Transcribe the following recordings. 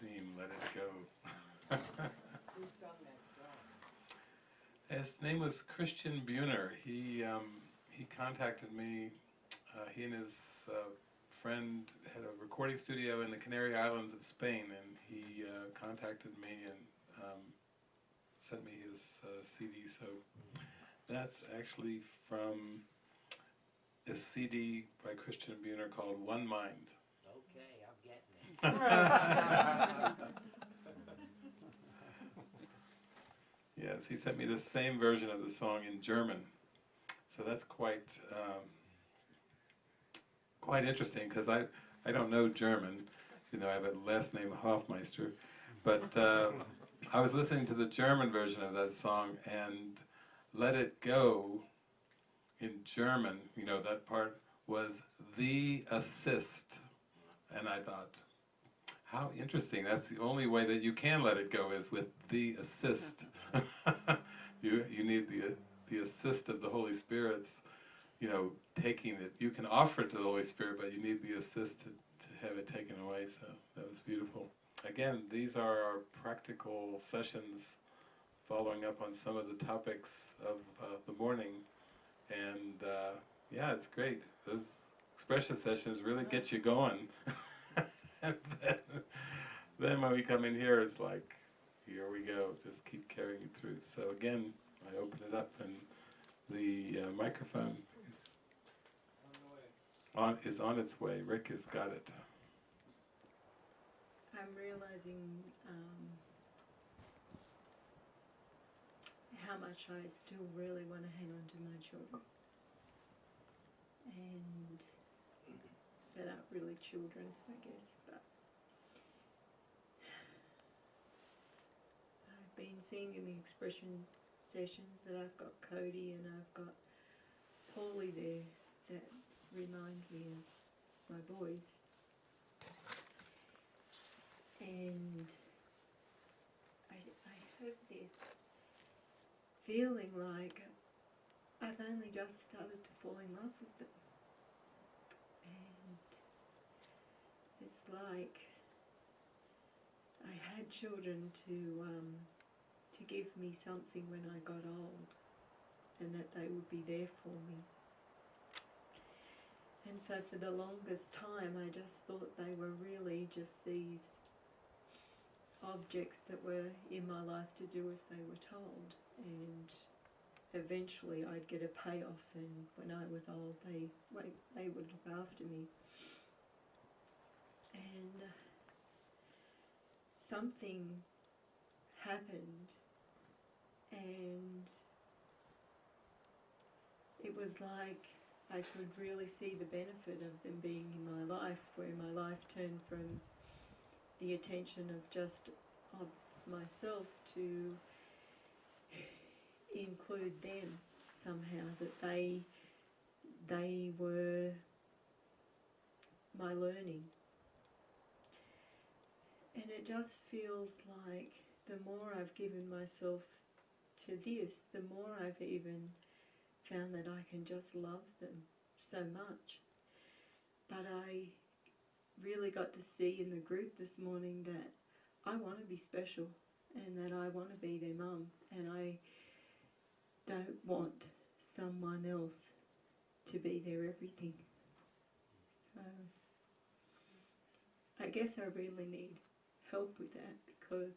theme, Let It Go. Who sung that song? His name was Christian Buhner. He um, he contacted me. Uh, he and his uh, friend had a recording studio in the Canary Islands of Spain, and he uh, contacted me and um, sent me his uh, CD. So that's actually from a CD by Christian Buhner called One Mind. Okay, I'm getting it. Yes, he sent me the same version of the song in German. So that's quite um, quite interesting because I I don't know German. You know, I have a last name Hoffmeister, but um, I was listening to the German version of that song and "Let It Go" in German. You know, that part was the assist, and I thought. How interesting. That's the only way that you can let it go is with the assist. you you need the the assist of the Holy Spirit's, you know, taking it. You can offer it to the Holy Spirit, but you need the assist to, to have it taken away. So that was beautiful. Again, these are our practical sessions following up on some of the topics of uh, the morning. And uh, yeah, it's great. Those expression sessions really get you going. then, then when we come in here, it's like, here we go, just keep carrying it through. So again, I open it up and the uh, microphone is on, is on its way. Rick has got it. I'm realizing um, how much I still really want to hang on to my children. And that aren't really children, I guess, but I've been seeing in the expression sessions that I've got Cody and I've got Paulie there that remind me of my boys. And I, I have this feeling like I've only just started to fall in love with them. And it's like I had children to um, to give me something when I got old, and that they would be there for me. And so for the longest time, I just thought they were really just these objects that were in my life to do as they were told. And eventually I'd get a payoff, and when I was old, they, they, would look after me. And uh, something happened, and it was like I could really see the benefit of them being in my life, where my life turned from the attention of just of myself to include them somehow that they they were my learning. And it just feels like the more I've given myself to this the more I've even found that I can just love them so much but I really got to see in the group this morning that I want to be special and that I want to be their mum and I don't want someone else to be their everything. So I guess I really need help with that because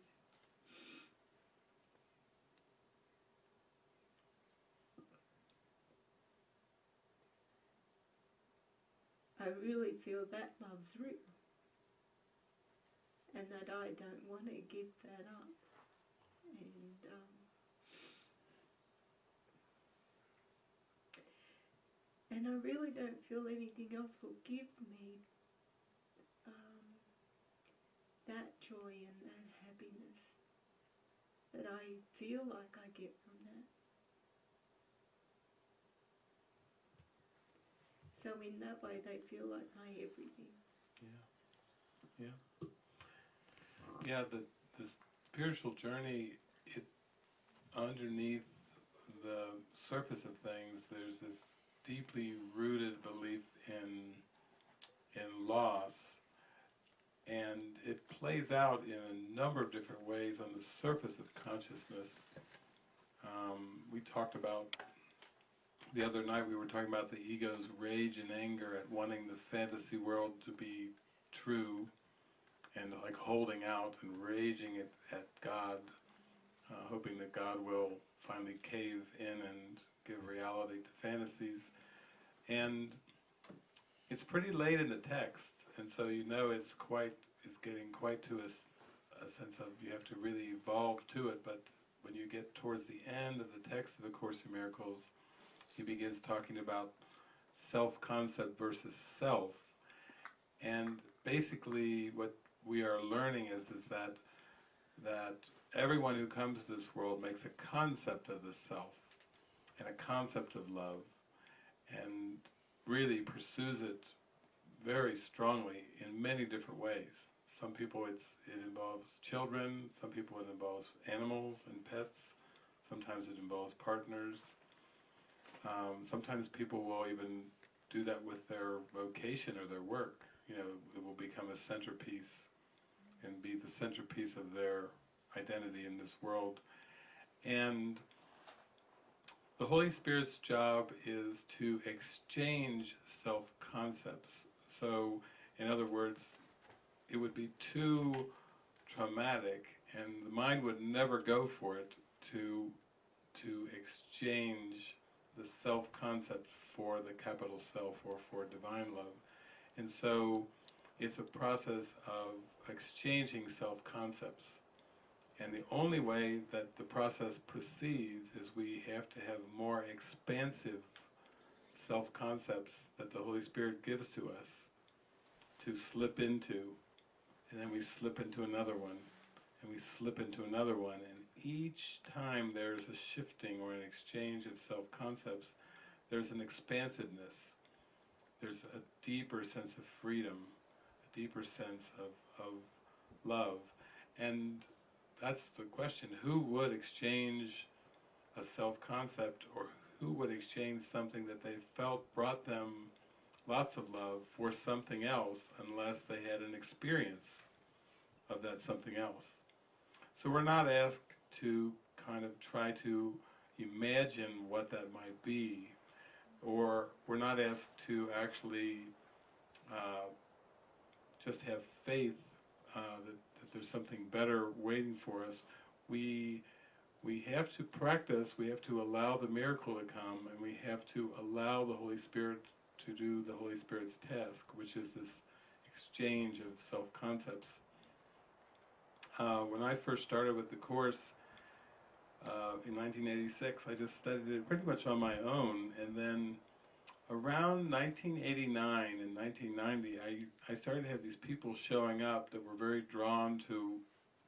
I really feel that love's real and that I don't want to give that up. And um, and I really don't feel anything else will give me um, that joy and that happiness that I feel like I get from that. So in that way, they feel like my everything. Yeah. Yeah. Yeah, the, the spiritual journey, it underneath the surface of things, there's this deeply rooted belief in in loss, and it plays out in a number of different ways on the surface of consciousness. Um, we talked about the other night. We were talking about the ego's rage and anger at wanting the fantasy world to be true, and like holding out and raging at, at God, uh, hoping that God will finally cave in and give reality to fantasies. And it's pretty late in the text, and so you know it's quite, it's getting quite to a sense of you have to really evolve to it, but when you get towards the end of the text of A Course in Miracles, he begins talking about self-concept versus self, and basically what we are learning is, is that, that everyone who comes to this world makes a concept of the self, and a concept of love, and really pursues it very strongly in many different ways. Some people it's, it involves children, some people it involves animals and pets, sometimes it involves partners. Um, sometimes people will even do that with their vocation or their work. You know, it will become a centerpiece and be the centerpiece of their identity in this world. And the Holy Spirit's job is to exchange self-concepts. So, in other words, it would be too traumatic and the mind would never go for it to, to exchange the self-concept for the capital self or for divine love. And so it's a process of exchanging self-concepts. And the only way that the process proceeds is we have to have more expansive self-concepts that the Holy Spirit gives to us to slip into, and then we slip into another one, and we slip into another one, and each time there's a shifting or an exchange of self-concepts, there's an expansiveness, there's a deeper sense of freedom, a deeper sense of, of love, and that's the question, who would exchange a self-concept or who would exchange something that they felt brought them lots of love for something else unless they had an experience of that something else. So we're not asked to kind of try to imagine what that might be or we're not asked to actually uh, just have faith uh, that, that there's something better waiting for us. We we have to practice, we have to allow the miracle to come, and we have to allow the Holy Spirit to do the Holy Spirit's task, which is this exchange of self-concepts. Uh, when I first started with the Course uh, in 1986, I just studied it pretty much on my own, and then around 1989 and 1990, I, I started to have these people showing up that were very drawn to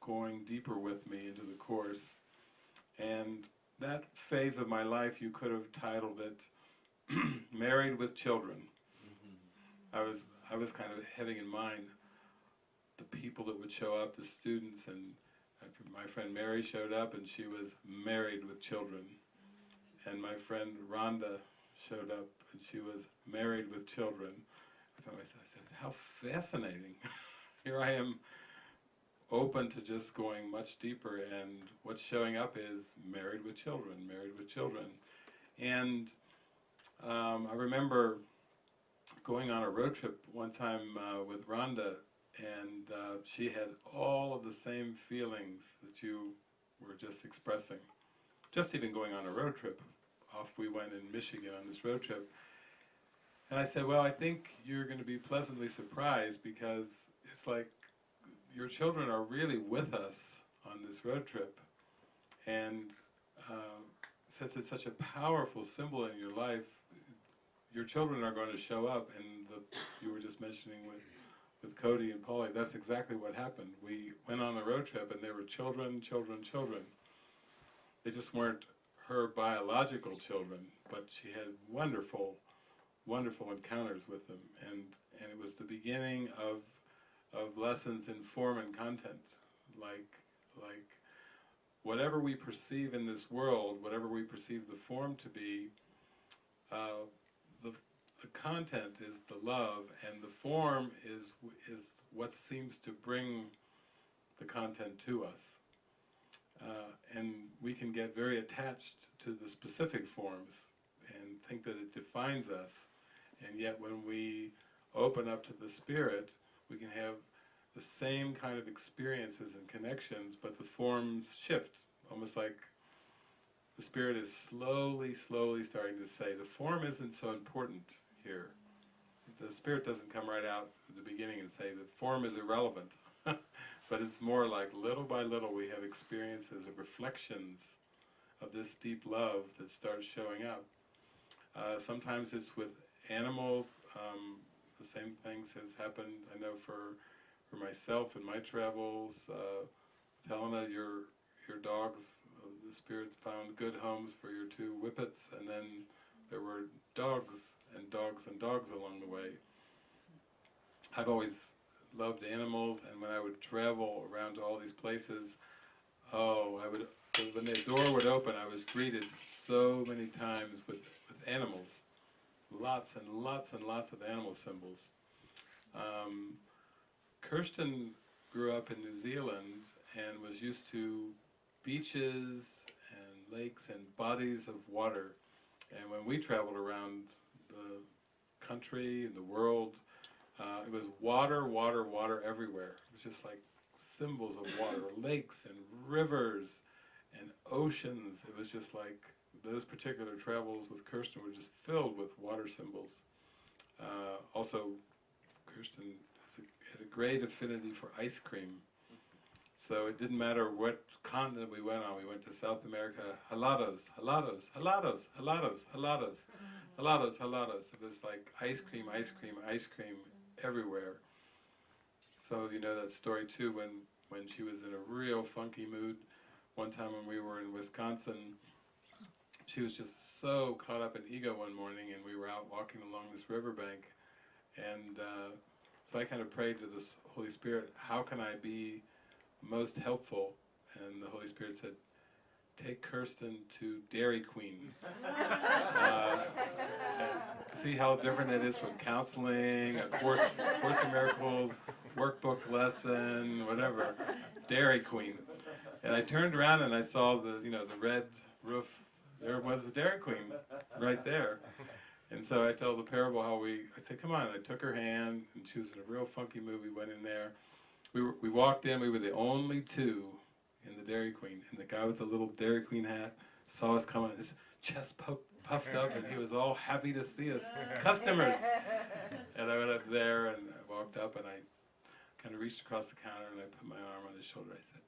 going deeper with me into the Course. And that phase of my life, you could have titled it "Married with Children." I was I was kind of having in mind the people that would show up, the students, and my friend Mary showed up, and she was married with children. And my friend Rhonda showed up, and she was married with children. I thought myself, I said, how fascinating! Here I am open to just going much deeper and what's showing up is married with children, married with children. And um, I remember going on a road trip one time uh, with Rhonda and uh, she had all of the same feelings that you were just expressing. Just even going on a road trip. Off we went in Michigan on this road trip. And I said, well, I think you're going to be pleasantly surprised because it's like your children are really with us on this road trip. And uh, since it's such a powerful symbol in your life, your children are going to show up. And the, you were just mentioning with, with Cody and Polly, that's exactly what happened. We went on a road trip and they were children, children, children. They just weren't her biological children, but she had wonderful, wonderful encounters with them. And, and it was the beginning of of lessons in form and content. Like, like whatever we perceive in this world, whatever we perceive the form to be, uh, the content is the love, and the form is is what seems to bring the content to us. Uh, and we can get very attached to the specific forms and think that it defines us. And yet, when we open up to the Spirit, we can have the same kind of experiences and connections, but the forms shift, almost like the Spirit is slowly, slowly starting to say, the form isn't so important here. The Spirit doesn't come right out at the beginning and say, the form is irrelevant. but it's more like little by little we have experiences of reflections of this deep love that starts showing up. Uh, sometimes it's with animals. Um, the same things has happened. I know for for myself in my travels. Uh, Helena, your your dogs, uh, the spirits found good homes for your two whippets, and then there were dogs and dogs and dogs along the way. I've always loved animals, and when I would travel around to all these places, oh, I would when the door would open, I was greeted so many times with with animals, lots and lots and lots of animal symbols. Um, Kirsten grew up in New Zealand and was used to beaches and lakes and bodies of water. And when we traveled around the country and the world, uh, it was water, water, water everywhere. It was just like symbols of water, lakes and rivers and oceans. It was just like those particular travels with Kirsten were just filled with water symbols. Uh, also, Kirsten has a, had a great affinity for ice cream. So it didn't matter what continent we went on. We went to South America, helados, helados, helados, helados, helados, helados, helados. It was like ice cream, ice cream, ice cream everywhere. Some of you know that story too when, when she was in a real funky mood. One time when we were in Wisconsin, she was just so caught up in ego one morning and we were out walking along this riverbank and uh, so I kind of prayed to the Holy Spirit, how can I be most helpful? And the Holy Spirit said, take Kirsten to Dairy Queen. uh, see how different it is from counseling, a course, course in Miracles, workbook lesson, whatever. Dairy Queen. And I turned around and I saw the, you know, the red roof. There was the Dairy Queen right there. And so I tell the parable how we, I said, come on, I took her hand, and she was in a real funky mood, we went in there. We, were, we walked in, we were the only two in the Dairy Queen, and the guy with the little Dairy Queen hat saw us coming, his chest pu puffed up, and he was all happy to see us, customers. And I went up there, and I walked up, and I kind of reached across the counter, and I put my arm on his shoulder, I said,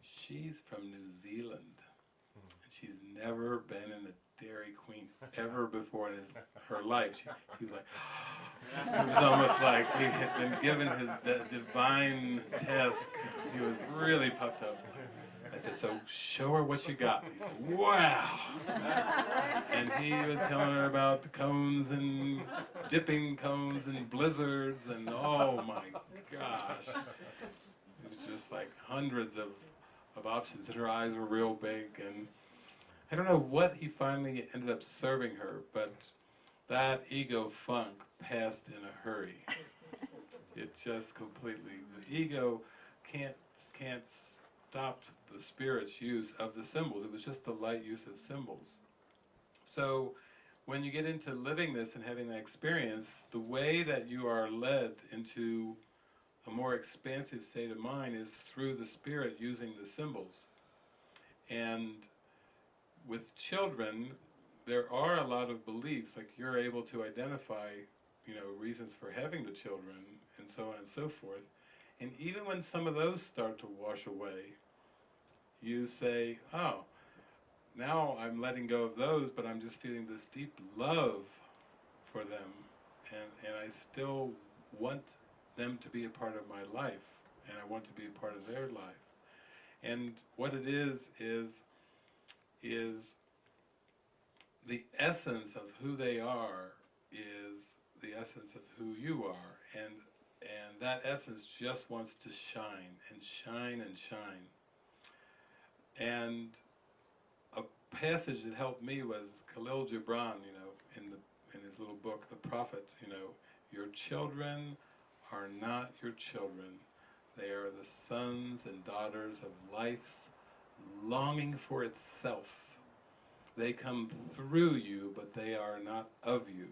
she's from New Zealand. And she's never been in a Dairy Queen ever before in his, her life. She, he was like, it was almost like he had been given his divine task. He was really puffed up. I said, so show her what you got. He said, wow. And he was telling her about the cones and dipping cones and blizzards and oh my gosh. It was just like hundreds of, of options and her eyes were real big and I don't know what he finally ended up serving her, but that ego funk passed in a hurry. It just completely, the ego can't, can't stop the spirit's use of the symbols. It was just the light use of symbols. So when you get into living this and having that experience, the way that you are led into a more expansive state of mind is through the spirit using the symbols. And with children, there are a lot of beliefs, like you're able to identify, you know, reasons for having the children, and so on and so forth. And even when some of those start to wash away, you say, oh, now I'm letting go of those, but I'm just feeling this deep love for them, and, and I still want them to be a part of my life, and I want to be a part of their lives. And what it is, is is the essence of who they are is the essence of who you are and and that essence just wants to shine and shine and shine and a passage that helped me was Khalil Gibran you know in the in his little book, The Prophet, you know, your children are not your children. They are the sons and daughters of life's longing for itself. They come through you, but they are not of you.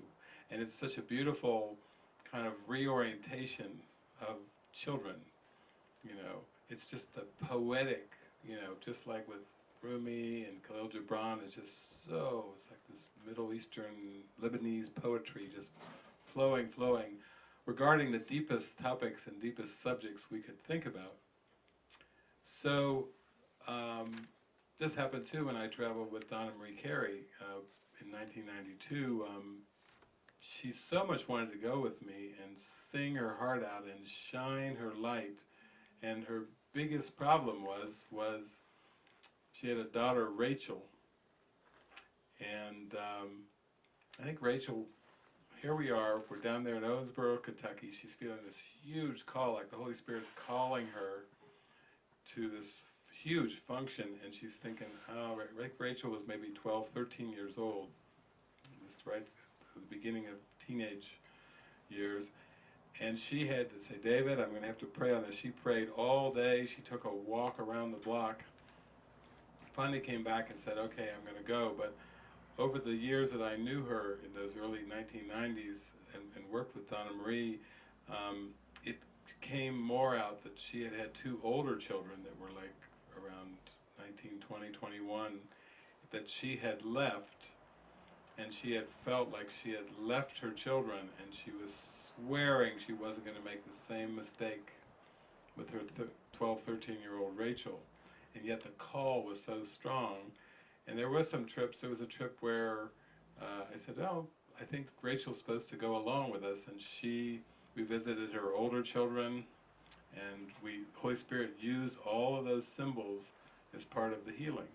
And it's such a beautiful kind of reorientation of children, you know. It's just the poetic, you know, just like with Rumi and Khalil Gibran, it's just so, it's like this Middle Eastern Lebanese poetry just flowing, flowing, regarding the deepest topics and deepest subjects we could think about. So, um, this happened too when I traveled with Donna Marie Carey uh, in 1992. Um, she so much wanted to go with me and sing her heart out and shine her light. And her biggest problem was was she had a daughter, Rachel. And um, I think Rachel, here we are, we're down there in Owensboro, Kentucky. She's feeling this huge call, like the Holy Spirit's calling her to this huge function. And she's thinking, Ra- Rachel was maybe 12, 13 years old, just right at the beginning of teenage years. And she had to say, David, I'm going to have to pray on this. She prayed all day. She took a walk around the block. Finally came back and said, okay, I'm going to go. But over the years that I knew her in those early 1990s and, and worked with Donna Marie, um, it came more out that she had had two older children that were like around 19, 20, 21, that she had left and she had felt like she had left her children and she was swearing she wasn't going to make the same mistake with her th- 12 13 year old rachel. And yet the call was so strong. And there was some trips there was a trip where uh, i said oh i think rachel's supposed to go along with us and she we visited her older children and we holy spirit used all of those symbols as part of the healing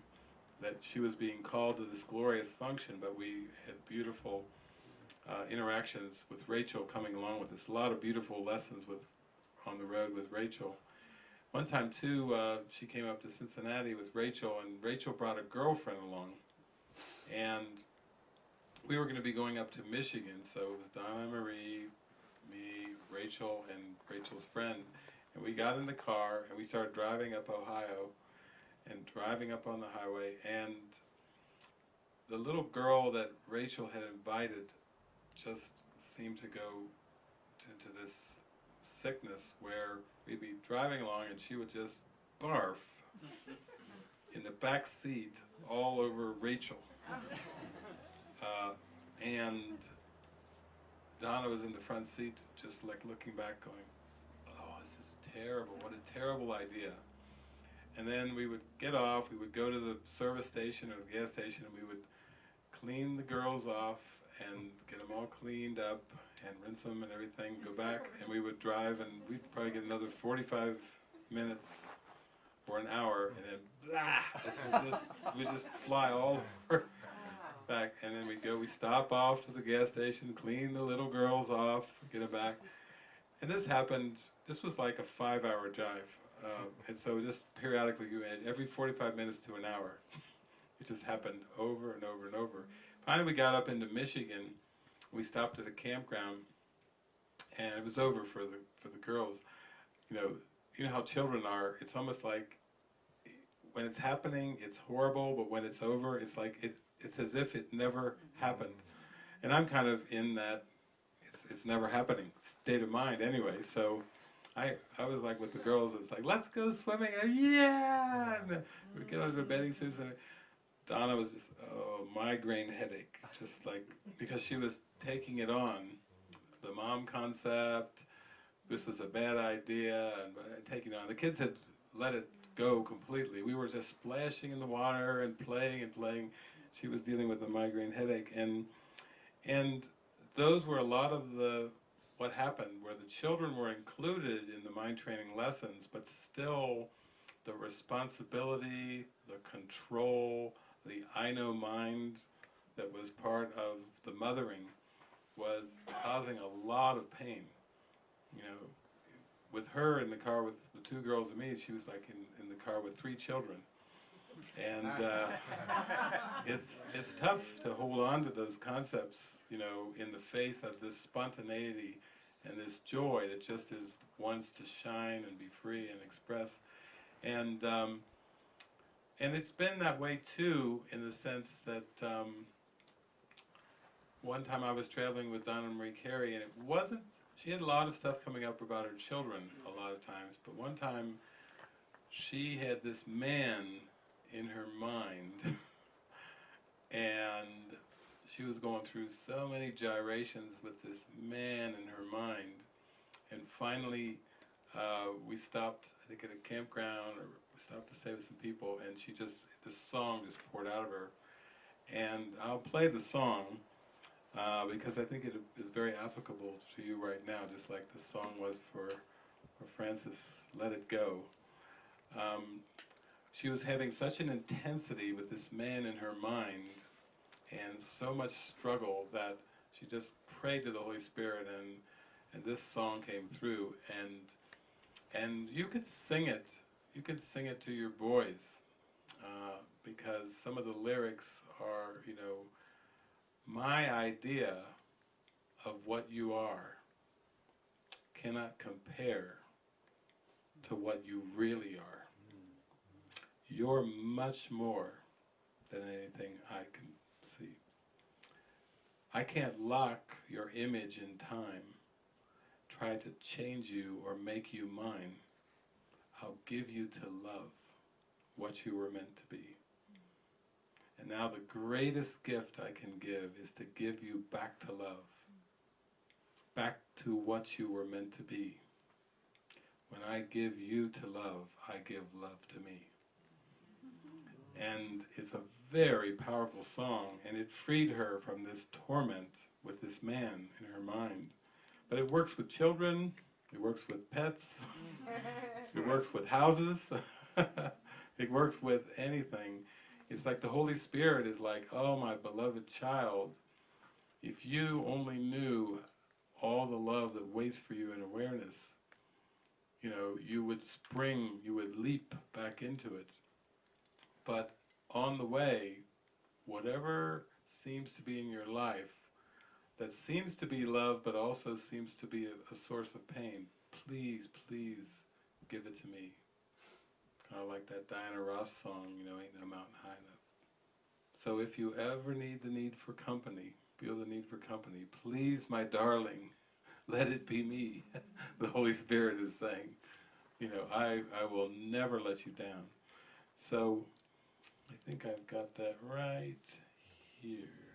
that she was being called to this glorious function, but we had beautiful uh, interactions with Rachel coming along with us. A lot of beautiful lessons with on the road with Rachel. One time too, uh, she came up to Cincinnati with Rachel, and Rachel brought a girlfriend along, and we were going to be going up to Michigan. So it was Donna Marie, me, Rachel, and Rachel's friend, and we got in the car and we started driving up Ohio and driving up on the highway and the little girl that Rachel had invited just seemed to go to, to this sickness where we'd be driving along and she would just barf in the back seat all over Rachel. Uh, and Donna was in the front seat just like looking back going, terrible. What a terrible idea. And then we would get off, we would go to the service station or the gas station, and we would clean the girls off and get them all cleaned up and rinse them and everything, go back, and we would drive, and we'd probably get another 45 minutes or an hour, and then blah, we'd just, we'd just fly all over back, and then we'd go, we stop off to the gas station, clean the little girls off, get them back. And this happened, this was like a five hour drive. Uh, and so just periodically, every 45 minutes to an hour. It just happened over and over and over. Finally, we got up into Michigan. We stopped at a campground, and it was over for the for the girls. You know, you know how children are. It's almost like when it's happening, it's horrible, but when it's over, it's like it. It's as if it never happened. And I'm kind of in that it's it's never happening state of mind anyway. So. I, I was like with the girls, it's like, let's go swimming. And yeah! We get of the bathing suits, and Donna was just, oh, migraine headache. Just like, because she was taking it on. The mom concept, this was a bad idea, and taking on. The kids had let it go completely. We were just splashing in the water and playing and playing. She was dealing with a migraine headache. And, and those were a lot of the what happened, where the children were included in the mind training lessons, but still the responsibility, the control, the I know mind that was part of the mothering was causing a lot of pain. You know, with her in the car with the two girls and me, she was like in, in the car with three children. and uh, it's it's tough to hold on to those concepts, you know, in the face of this spontaneity and this joy that just is wants to shine and be free and express, and um, and it's been that way too, in the sense that. Um, one time I was traveling with Donna Marie Carey, and it wasn't. She had a lot of stuff coming up about her children a lot of times, but one time she had this man in her mind, and she was going through so many gyrations with this man in her mind, and finally uh, we stopped. I think at a campground, or we stopped to stay with some people, and she just this song just poured out of her, and I'll play the song uh, because I think it is very applicable to you right now, just like the song was for, for Frances, Let It Go. Um, she was having such an intensity with this man in her mind and so much struggle that she just prayed to the Holy Spirit and, and this song came through and and you could sing it you could sing it to your boys uh, because some of the lyrics are you know my idea of what you are cannot compare to what you really are. You're much more than anything I can. I can't lock your image in time, try to change you or make you mine. I'll give you to love what you were meant to be. And now the greatest gift I can give is to give you back to love, back to what you were meant to be. When I give you to love, I give love to me. And it's a very powerful song, and it freed her from this torment with this man in her mind. But it works with children, it works with pets, it works with houses, it works with anything. It's like the Holy Spirit is like, oh, my beloved child, if you only knew all the love that waits for you in awareness, you know, you would spring, you would leap back into it. But on the way, whatever seems to be in your life that seems to be love but also seems to be a, a source of pain, please, please give it to me. Kind of like that Diana Ross song, you know, ain't no mountain high enough. So if you ever need the need for company, feel the need for company, please, my darling, let it be me. the Holy Spirit is saying, you know, I, I will never let you down. So I think I've got that right here.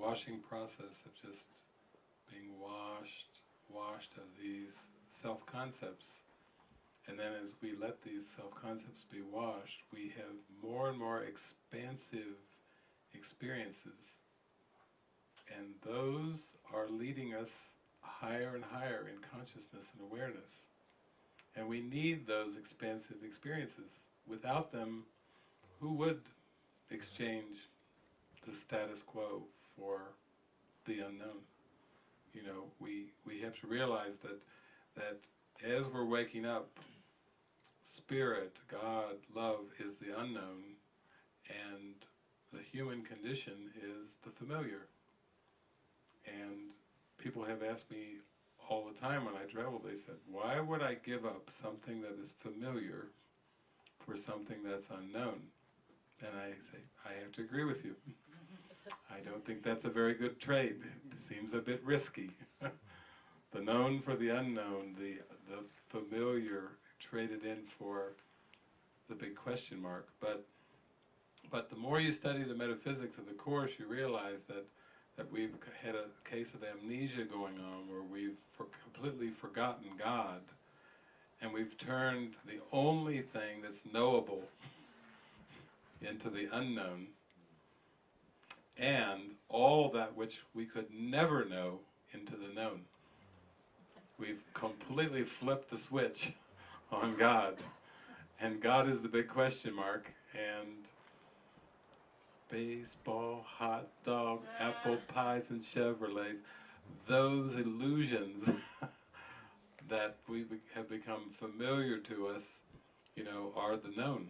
Washing process of just being washed, washed of these self-concepts. And then as we let these self-concepts be washed, we have more and more expansive experiences. And those are leading us higher and higher in consciousness and awareness. And we need those expansive experiences. Without them, who would exchange the status quo for the unknown? You know, we, we have to realize that, that as we're waking up, spirit, God, love is the unknown, and the human condition is the familiar. And people have asked me all the time when I travel, they said, why would I give up something that is familiar for something that's unknown? And I say, I have to agree with you. I don't think that's a very good trade. It seems a bit risky. the known for the unknown, the, the familiar traded in for the big question mark. But, but the more you study the metaphysics of the Course, you realize that, that we've had a case of amnesia going on where we've for completely forgotten God and we've turned the only thing that's knowable into the unknown and all that which we could never know into the known. We've completely flipped the switch on God. And God is the big question mark. And baseball, hot dog, apple pies, and Chevrolets, those illusions that we have become familiar to us, you know, are the known.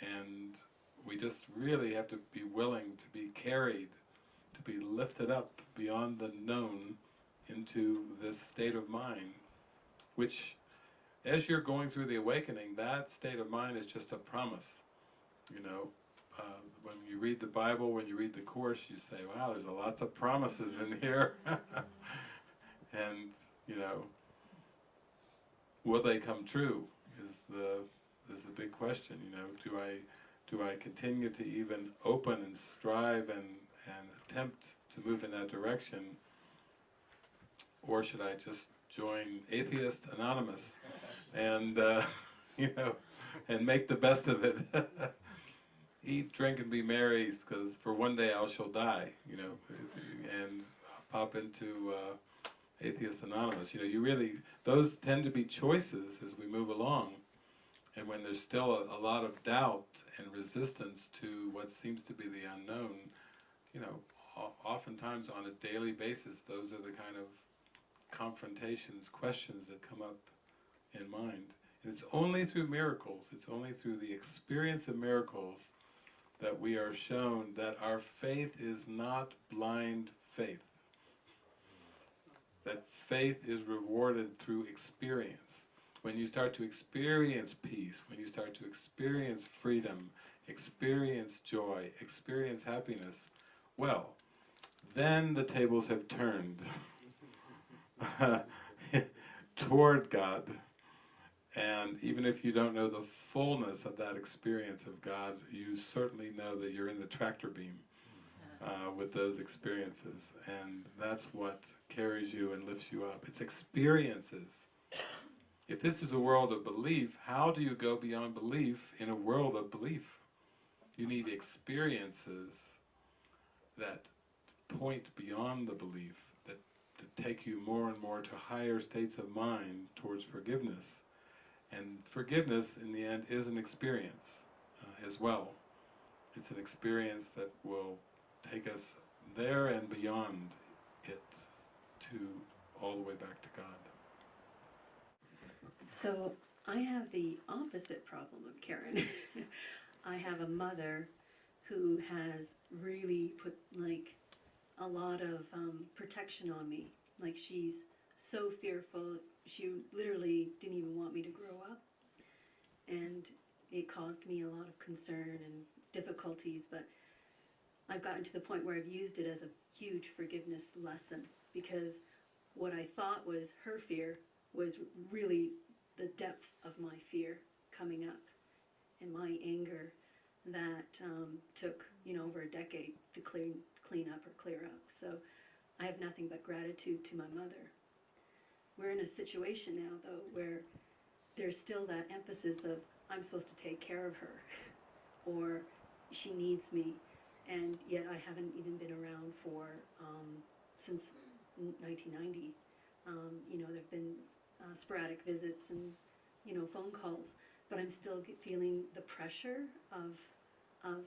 And we just really have to be willing to be carried, to be lifted up beyond the known into this state of mind, which, as you're going through the awakening, that state of mind is just a promise. You know, uh, when you read the Bible, when you read the Course, you say, wow, there's a lots of promises in here. and, you know, will they come true is the, is the big question, you know, do I do I continue to even open and strive and, and attempt to move in that direction? Or should I just join Atheist Anonymous and, uh, you know, and make the best of it? Eat, drink, and be merry, because for one day I shall die, you know, and pop into uh, Atheist Anonymous. You know, you really, those tend to be choices as we move along. And when there's still a, a lot of doubt and resistance to what seems to be the unknown, you know, oftentimes on a daily basis, those are the kind of confrontations, questions that come up in mind. And it's only through miracles, it's only through the experience of miracles that we are shown that our faith is not blind faith. That faith is rewarded through experience when you start to experience peace, when you start to experience freedom, experience joy, experience happiness, well, then the tables have turned toward God. And even if you don't know the fullness of that experience of God, you certainly know that you're in the tractor beam uh, with those experiences. And that's what carries you and lifts you up. It's experiences. If this is a world of belief, how do you go beyond belief in a world of belief? You need experiences that point beyond the belief, that, that take you more and more to higher states of mind towards forgiveness. And forgiveness, in the end, is an experience uh, as well. It's an experience that will take us there and beyond it to all the way back to God. So I have the opposite problem of Karen. I have a mother who has really put like a lot of um, protection on me. Like she's so fearful. She literally didn't even want me to grow up, and it caused me a lot of concern and difficulties. But I've gotten to the point where I've used it as a huge forgiveness lesson because what I thought was her fear was really the depth of my fear coming up and my anger that um, took you know over a decade to clean clean up or clear up. So I have nothing but gratitude to my mother. We're in a situation now though where there's still that emphasis of I'm supposed to take care of her or she needs me and yet I haven't even been around for um, since 1990. Um, you know, there've been uh, sporadic visits and you know phone calls, but I'm still feeling the pressure of of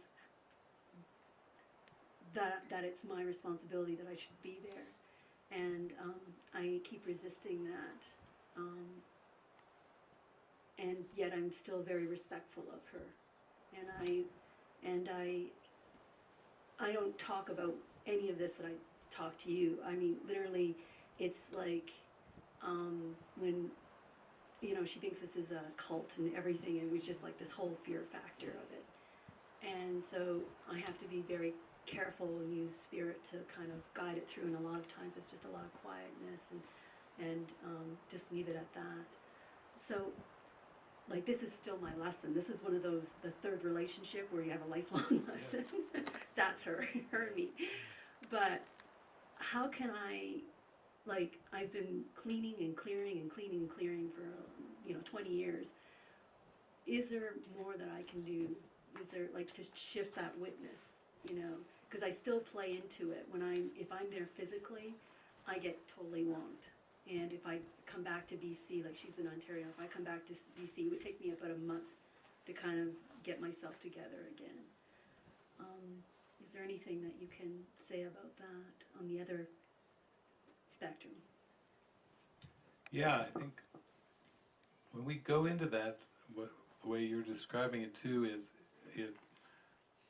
that that it's my responsibility that I should be there, and um, I keep resisting that. Um, and yet I'm still very respectful of her, and I and I I don't talk about any of this that I talk to you. I mean, literally, it's like um, when you know she thinks this is a cult and everything, and it was just like this whole fear factor of it. And so I have to be very careful and use spirit to kind of guide it through. And a lot of times it's just a lot of quietness and and um, just leave it at that. So like this is still my lesson. This is one of those the third relationship where you have a lifelong lesson. That's her, her and me. But how can I, like I've been cleaning and clearing and cleaning and clearing for you know 20 years. Is there more that I can do? Is there like to shift that witness? You know, because I still play into it when I'm if I'm there physically, I get totally wonked. And if I come back to BC, like she's in Ontario, if I come back to BC, it would take me about a month to kind of get myself together again. Um, is there anything that you can say about that on the other spectrum? Yeah, I think when we go into that, what, the way you're describing it too is it.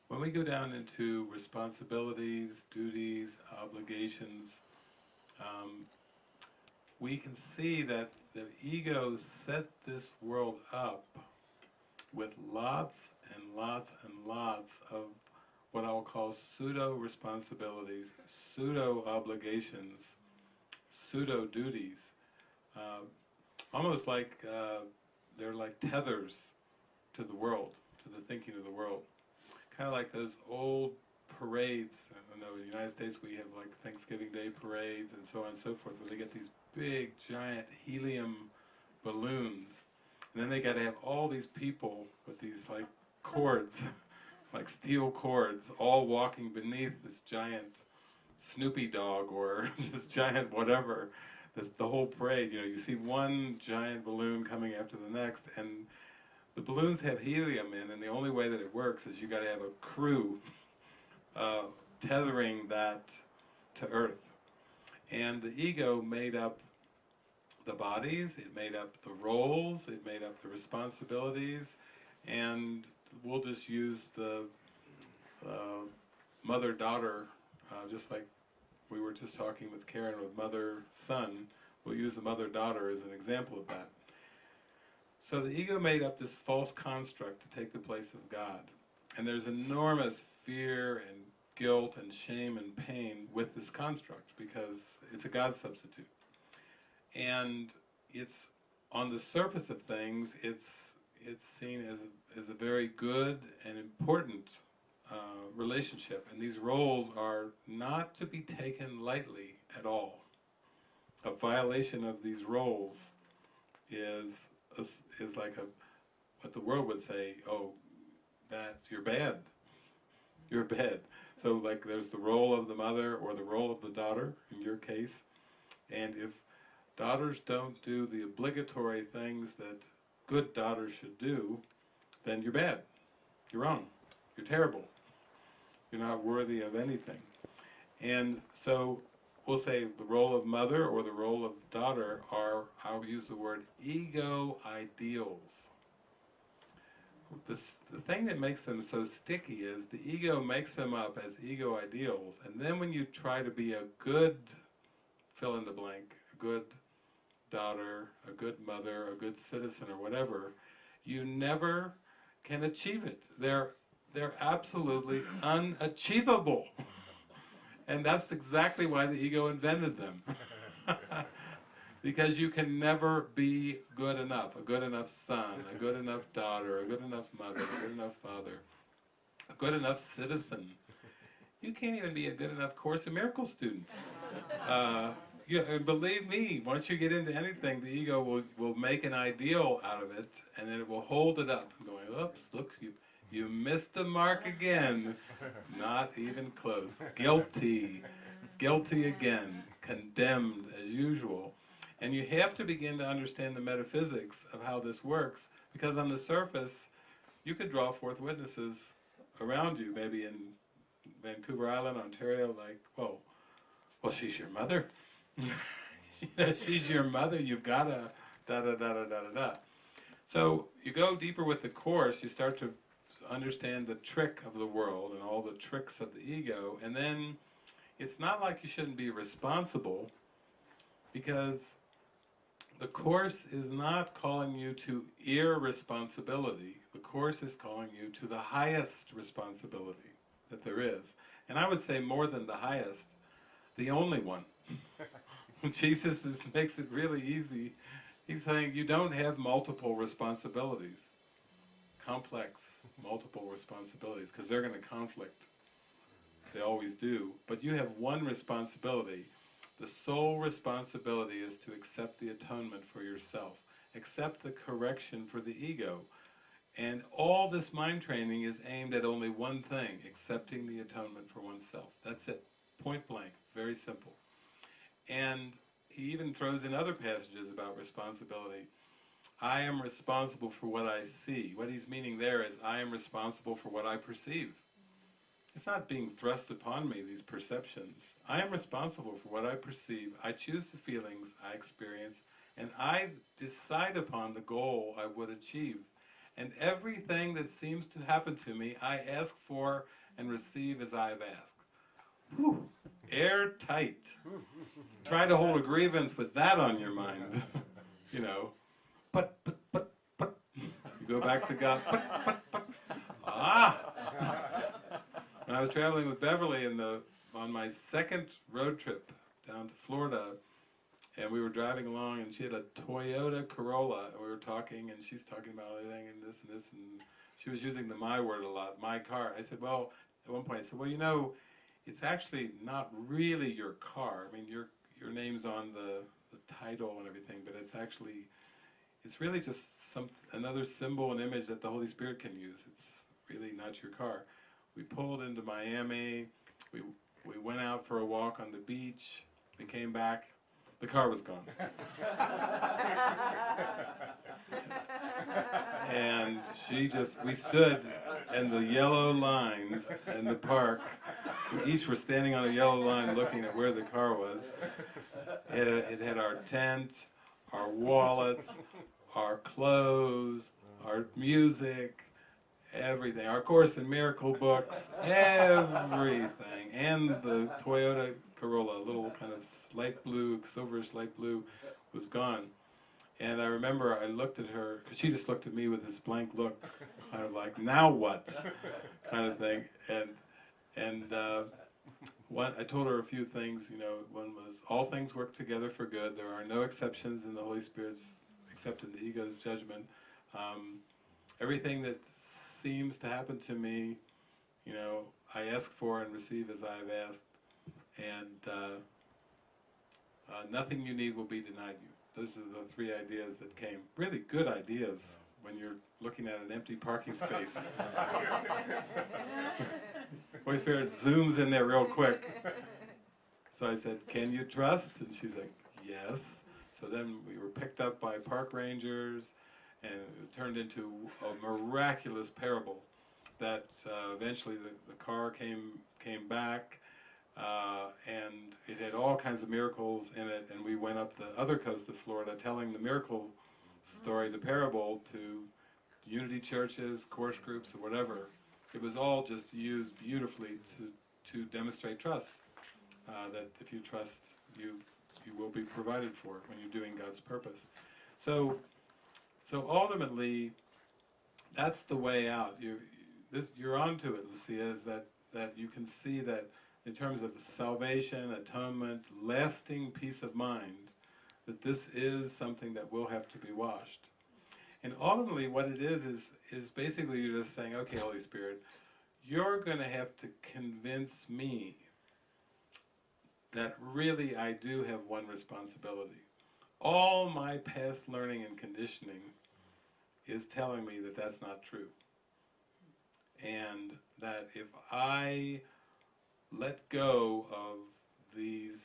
When we go down into responsibilities, duties, obligations, um, we can see that the ego set this world up with lots and lots and lots of what I'll call pseudo responsibilities, pseudo duties uh, almost like uh, they're like tethers to the world, to the thinking of the world. Kind of like those old parades. I know, in the United States we have like Thanksgiving Day parades and so on and so forth, where they get these big, giant helium balloons. And then they got to have all these people with these like cords, like steel cords, all walking beneath this giant Snoopy dog or this giant whatever the, the whole parade, you know, you see one giant balloon coming after the next, and the balloons have helium in, and the only way that it works is you got to have a crew uh, tethering that to Earth. And the ego made up the bodies, it made up the roles, it made up the responsibilities, and we'll just use the uh, mother-daughter, uh, just like we were just talking with Karen with mother son. We'll use the mother daughter as an example of that. So the ego made up this false construct to take the place of God. And there's enormous fear and guilt and shame and pain with this construct because it's a God substitute. And it's on the surface of things, it's it's seen as as a very good and important uh, relationship, and these roles are not to be taken lightly at all. A violation of these roles is a is like a what the world would say. Oh, that's you're bad. You're bad. So like there's the role of the mother or the role of the daughter in your case, and if daughters don't do the obligatory things that good daughters should do, then you're bad. You're wrong. You're terrible. You're not worthy of anything. And so we'll say the role of mother or the role of daughter are, I'll use the word ego ideals. The, the thing that makes them so sticky is the ego makes them up as ego ideals, and then when you try to be a good fill in the blank, a good daughter, a good mother, a good citizen, or whatever, you never can achieve it. They're they're absolutely unachievable. And that's exactly why the ego invented them. because you can never be good enough, a good enough son, a good enough daughter, a good enough mother, a good enough father. a good enough citizen. You can't even be a good enough Course in Miracles student. Uh, yeah, and believe me, once you get into anything, the ego will, will make an ideal out of it, and then it will hold it up, going, oops, look, you, you missed the mark again. Not even close. Guilty. Guilty again. Condemned as usual. And you have to begin to understand the metaphysics of how this works, because on the surface, you could draw forth witnesses around you, maybe in Vancouver Island, Ontario, like, whoa, well, she's your mother. she's your mother, you've got to, da da da da da da da. So you go deeper with the Course, you start to understand the trick of the world and all the tricks of the ego, and then it's not like you shouldn't be responsible, because the Course is not calling you to irresponsibility. The Course is calling you to the highest responsibility that there is. And I would say more than the highest, the only one. Jesus is, makes it really easy. He's saying you don't have multiple responsibilities, complex, multiple responsibilities, because they're going to conflict. They always do. But you have one responsibility. The sole responsibility is to accept the atonement for yourself, accept the correction for the ego. And all this mind training is aimed at only one thing, accepting the atonement for oneself. That's it, point blank, very simple. And he even throws in other passages about responsibility. I am responsible for what I see. What he's meaning there is I am responsible for what I perceive. It's not being thrust upon me, these perceptions. I am responsible for what I perceive. I choose the feelings I experience, and I decide upon the goal I would achieve. And everything that seems to happen to me, I ask for and receive as I have asked. Whew, airtight. Try to hold a grievance with that on your mind. you know, but, but, but, but. You go back to God, but, but, but. Ah! When I was traveling with Beverly in the, on my second road trip down to Florida, and we were driving along, and she had a Toyota Corolla, and we were talking, and she's talking about everything and this and this, and she was using the my word a lot, my car. I said, well, at one point, I said, well, you know, it's actually not really your car. I mean, your your name's on the, the title and everything, but it's actually, it's really just some another symbol and image that the Holy Spirit can use. It's really not your car. We pulled into Miami. We we went out for a walk on the beach. We came back. The car was gone. and she just, we stood in the yellow lines in the park. We each were standing on a yellow line looking at where the car was. It, it had our tent, our wallets, our clothes, our music, everything. Our Course in Miracle books, everything. And the Toyota Corolla, a little kind of light blue, silverish light blue, was gone. And I remember I looked at her, because she just looked at me with this blank look, kind of like, now what? kind of thing. And, and uh, one, I told her a few things, you know, one was, all things work together for good. There are no exceptions in the Holy Spirit's, except in the ego's judgment. Um, everything that seems to happen to me, you know, I ask for and receive as I have asked. And uh, uh, nothing you need will be denied you. Those are the three ideas that came. Really good ideas when you're looking at an empty parking space. Holy Spirit zooms in there real quick. So I said, Can you trust? And she's like, Yes. So then we were picked up by park rangers, and it turned into a miraculous parable that uh, eventually the, the car came, came back. Uh, and it had all kinds of miracles in it, and we went up the other coast of Florida telling the miracle story, the parable, to unity churches, course groups, or whatever. It was all just used beautifully to, to demonstrate trust. Uh, that if you trust, you you will be provided for when you're doing God's purpose. So, so ultimately, that's the way out. You this you're onto it, Lucia. Is that that you can see that in terms of salvation, atonement, lasting peace of mind, that this is something that will have to be washed. And ultimately what it is is is basically you're just saying, okay, Holy Spirit, you're going to have to convince me that really I do have one responsibility. All my past learning and conditioning is telling me that that's not true. And that if I let go of these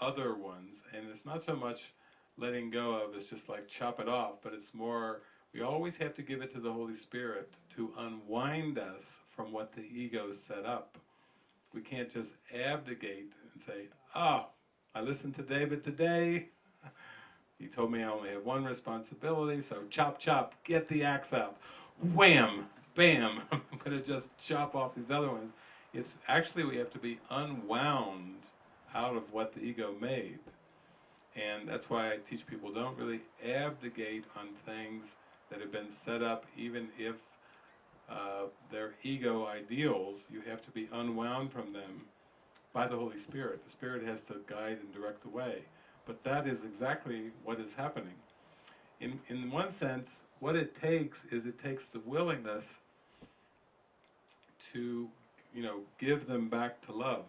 other ones, and it's not so much letting go of, it's just like chop it off, but it's more, we always have to give it to the Holy Spirit to unwind us from what the ego set up. We can't just abdicate and say, oh, I listened to David today. He told me I only have one responsibility, so chop, chop, get the axe out. Wham, bam, I'm going to just chop off these other ones. It's actually, we have to be unwound out of what the ego made. And that's why I teach people don't really abdicate on things that have been set up, even if uh, they're ego ideals, you have to be unwound from them by the Holy Spirit. The Spirit has to guide and direct the way. But that is exactly what is happening. In, in one sense, what it takes is it takes the willingness to, you know, give them back to love.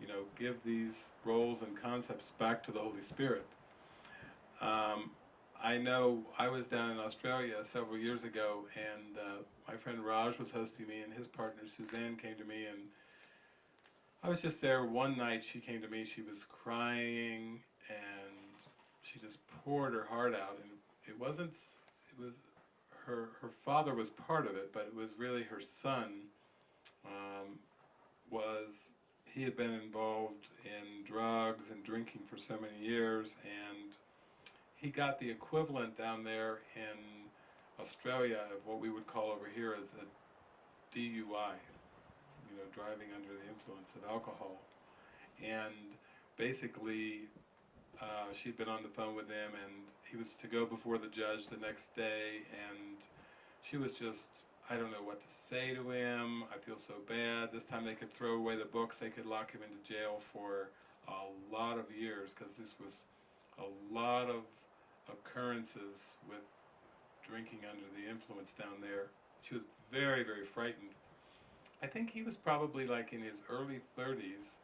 You know, give these roles and concepts back to the Holy Spirit. Um, I know I was down in Australia several years ago, and uh, my friend Raj was hosting me, and his partner Suzanne came to me, and I was just there one night. She came to me, she was crying, and she just poured her heart out, and it wasn't. It was her. Her father was part of it, but it was really her son. Um, was he had been involved in drugs and drinking for so many years, and he got the equivalent down there in Australia of what we would call over here as a DUI, you know, driving under the influence of alcohol. And basically, uh, she'd been on the phone with him, and he was to go before the judge the next day, and she was just, I don't know what to say to him. I feel so bad. This time they could throw away the books, they could lock him into jail for a lot of years, because this was a lot of occurrences with drinking under the influence down there. She was very, very frightened. I think he was probably like in his early 30s,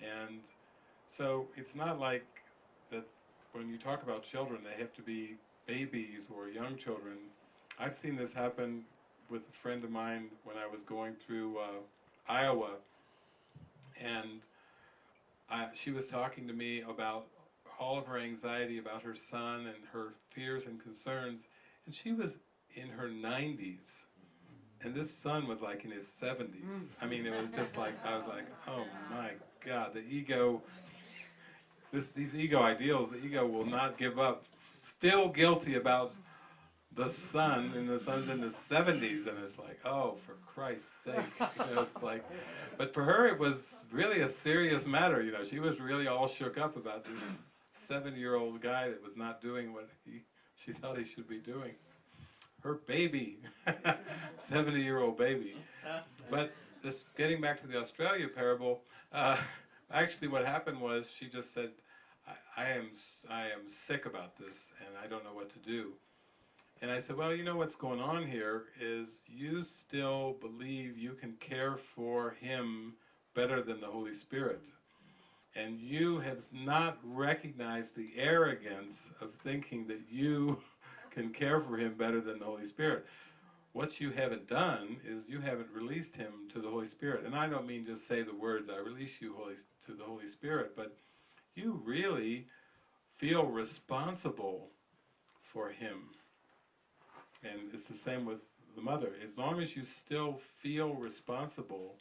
and so it's not like that when you talk about children, they have to be babies or young children. I've seen this happen with a friend of mine when I was going through uh, Iowa, and I, she was talking to me about all of her anxiety about her son and her fears and concerns, and she was in her 90s, mm-hmm. and this son was like in his 70s. Mm. I mean, it was just like I was like, oh my God, the ego. This, these ego ideals, the ego will not give up. Still guilty about the son, and the son's in his 70s, and it's like, oh, for Christ's sake. You know, it's like, but for her, it was really a serious matter. You know, she was really all shook up about this seven-year-old guy that was not doing what he, she thought he should be doing. Her baby, 70-year-old baby. But this, getting back to the Australia parable, uh, actually what happened was she just said, I, I am I am sick about this and I don't know what to do. And I said, well, you know what's going on here is you still believe you can care for him better than the Holy Spirit. And you have not recognized the arrogance of thinking that you can care for him better than the Holy Spirit. What you haven't done is you haven't released him to the Holy Spirit. And I don't mean just say the words, I release you Holy, to the Holy Spirit, but you really feel responsible for him. And it's the same with the mother. As long as you still feel responsible,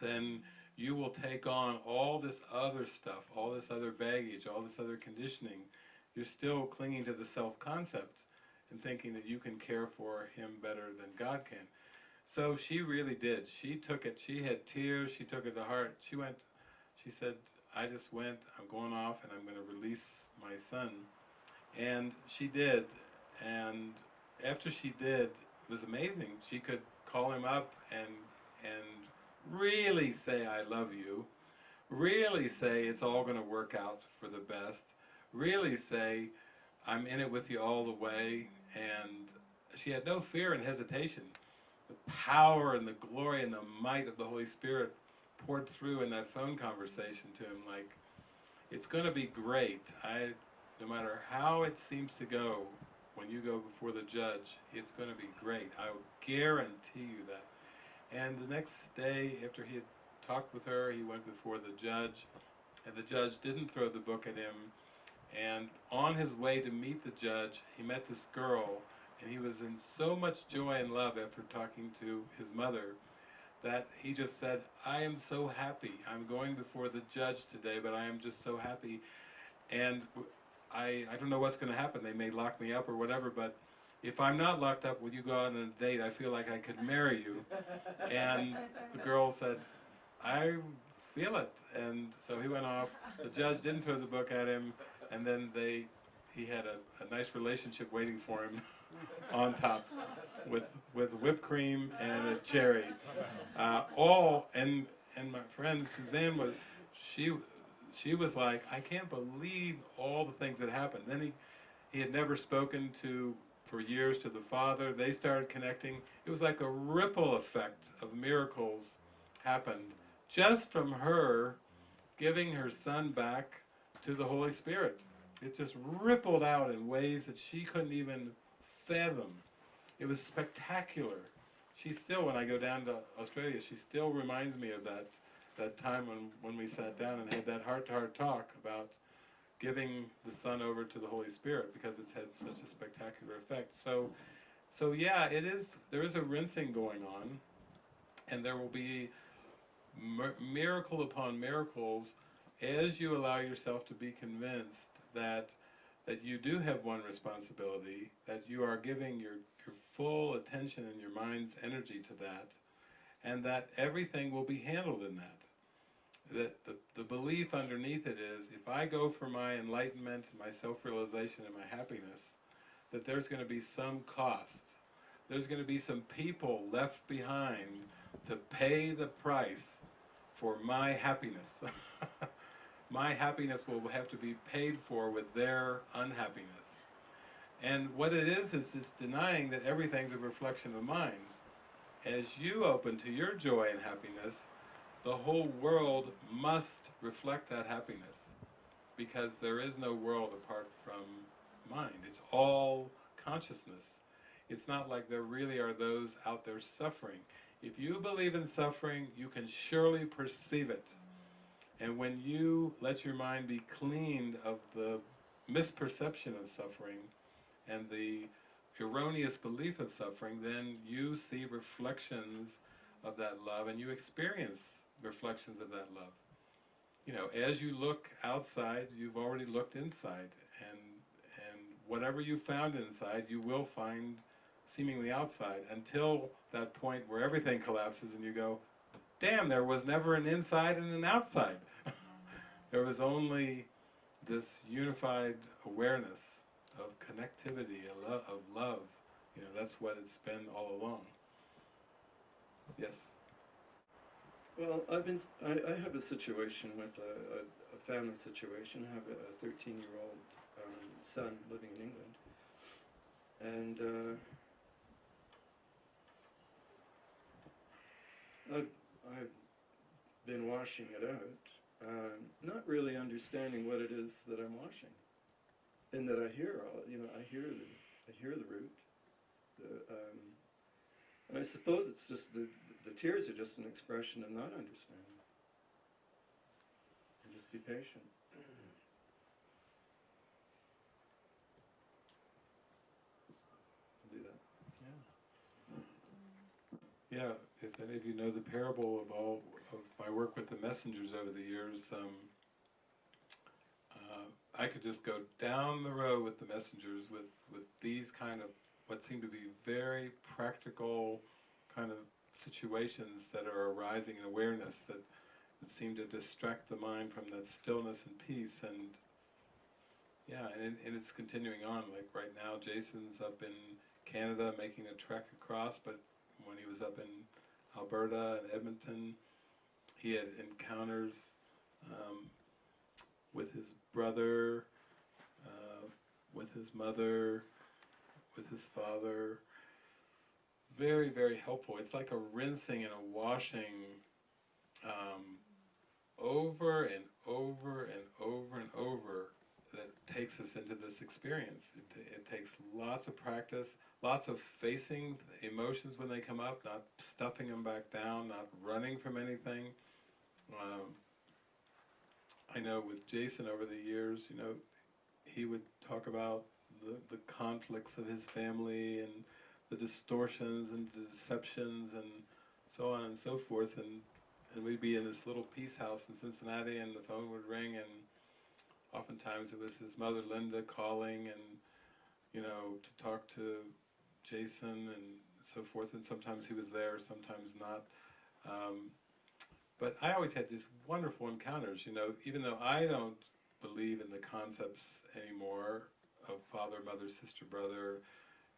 then you will take on all this other stuff, all this other baggage, all this other conditioning. You're still clinging to the self-concept and thinking that you can care for him better than God can. So she really did. She took it. She had tears. She took it to heart. She went, she said, I just went, I'm going off and I'm going to release my son. And she did. And after she did, it was amazing. She could call him up and and really say I love you, really say it's all going to work out for the best, really say I'm in it with you all the way, and she had no fear and hesitation. the power and the glory and the might of the Holy Spirit poured through in that phone conversation to him. Like, it's going to be great. I, no matter how it seems to go, when you go before the judge, it's going to be great. I guarantee you that. And the next day, after he had talked with her, he went before the judge, and the judge didn't throw the book at him. And on his way to meet the judge, he met this girl, and he was in so much joy and love after talking to his mother that he just said, I am so happy. I'm going before the judge today, but I am just so happy. And I, I don't know what's going to happen. They may lock me up or whatever, but if I'm not locked up, will you go out on a date? I feel like I could marry you. And the girl said, I feel it. And so he went off. The judge didn't throw the book at him, and then they, he had a, a nice relationship waiting for him on top with with whipped cream and a cherry. Uh, all and and my friend Suzanne was she she was like I can't believe all the things that happened. Then he he had never spoken to for years to the father. They started connecting. It was like a ripple effect of miracles happened just from her giving her son back to the Holy Spirit. It just rippled out in ways that she couldn't even fathom. It was spectacular. She still, when I go down to Australia, she still reminds me of that that time when, when we sat down and had that heart-to-heart talk about giving the son over to the Holy Spirit because it's had such a spectacular effect. So, so yeah, it is. There is a rinsing going on, and there will be miracle upon miracles as you allow yourself to be convinced that that you do have one responsibility, that you are giving your, your full attention and your mind's energy to that, and that everything will be handled in that. That the, the belief underneath it is if I go for my enlightenment, my self realization, and my happiness, that there's going to be some cost. There's going to be some people left behind to pay the price for my happiness. my happiness will have to be paid for with their unhappiness. And what it is, is it's denying that everything's a reflection of mine. As you open to your joy and happiness, the whole world must reflect that happiness because there is no world apart from mind. It's all consciousness. It's not like there really are those out there suffering. If you believe in suffering, you can surely perceive it. And when you let your mind be cleaned of the misperception of suffering and the erroneous belief of suffering, then you see reflections of that love and you experience reflections of that love. You know, as you look outside, you've already looked inside and and whatever you found inside, you will find seemingly outside until that point where everything collapses and you go, damn, there was never an inside and an outside. there was only this unified awareness of connectivity, of love. You know, that's what it's been all along. Yes. Well, I've been, I, I have a situation with a, a, a family situation. I have a 13 year old um, son living in England. And uh, I've, I've been washing it out, um, not really understanding what it is that I'm washing. And that I hear all, you know, I hear the, I hear the root. The, um, and I suppose it's just the, the tears are just an expression of not understanding. And just be patient. Do that. Yeah. Yeah, if any of you know the parable of all of my work with the messengers over the years, um, uh, I could just go down the road with the messengers with, with these kind of what seem to be very practical kind of situations that are arising in awareness that, that seem to distract the mind from that stillness and peace and yeah, and, and it's continuing on. Like right now, Jason's up in Canada making a trek across, but when he was up in Alberta and Edmonton, he had encounters um, with his brother, uh, with his mother, with his father, very, very helpful. It's like a rinsing and a washing um, over and over and over and over that takes us into this experience. It, it takes lots of practice, lots of facing emotions when they come up, not stuffing them back down, not running from anything. Um, I know with Jason over the years, you know, he would talk about the, the conflicts of his family and the distortions and the deceptions and so on and so forth. And and we'd be in this little peace house in Cincinnati and the phone would ring and oftentimes it was his mother Linda calling and you know to talk to Jason and so forth. And sometimes he was there sometimes not. Um, but I always had these wonderful encounters you know even though I don't believe in the concepts anymore of father mother sister brother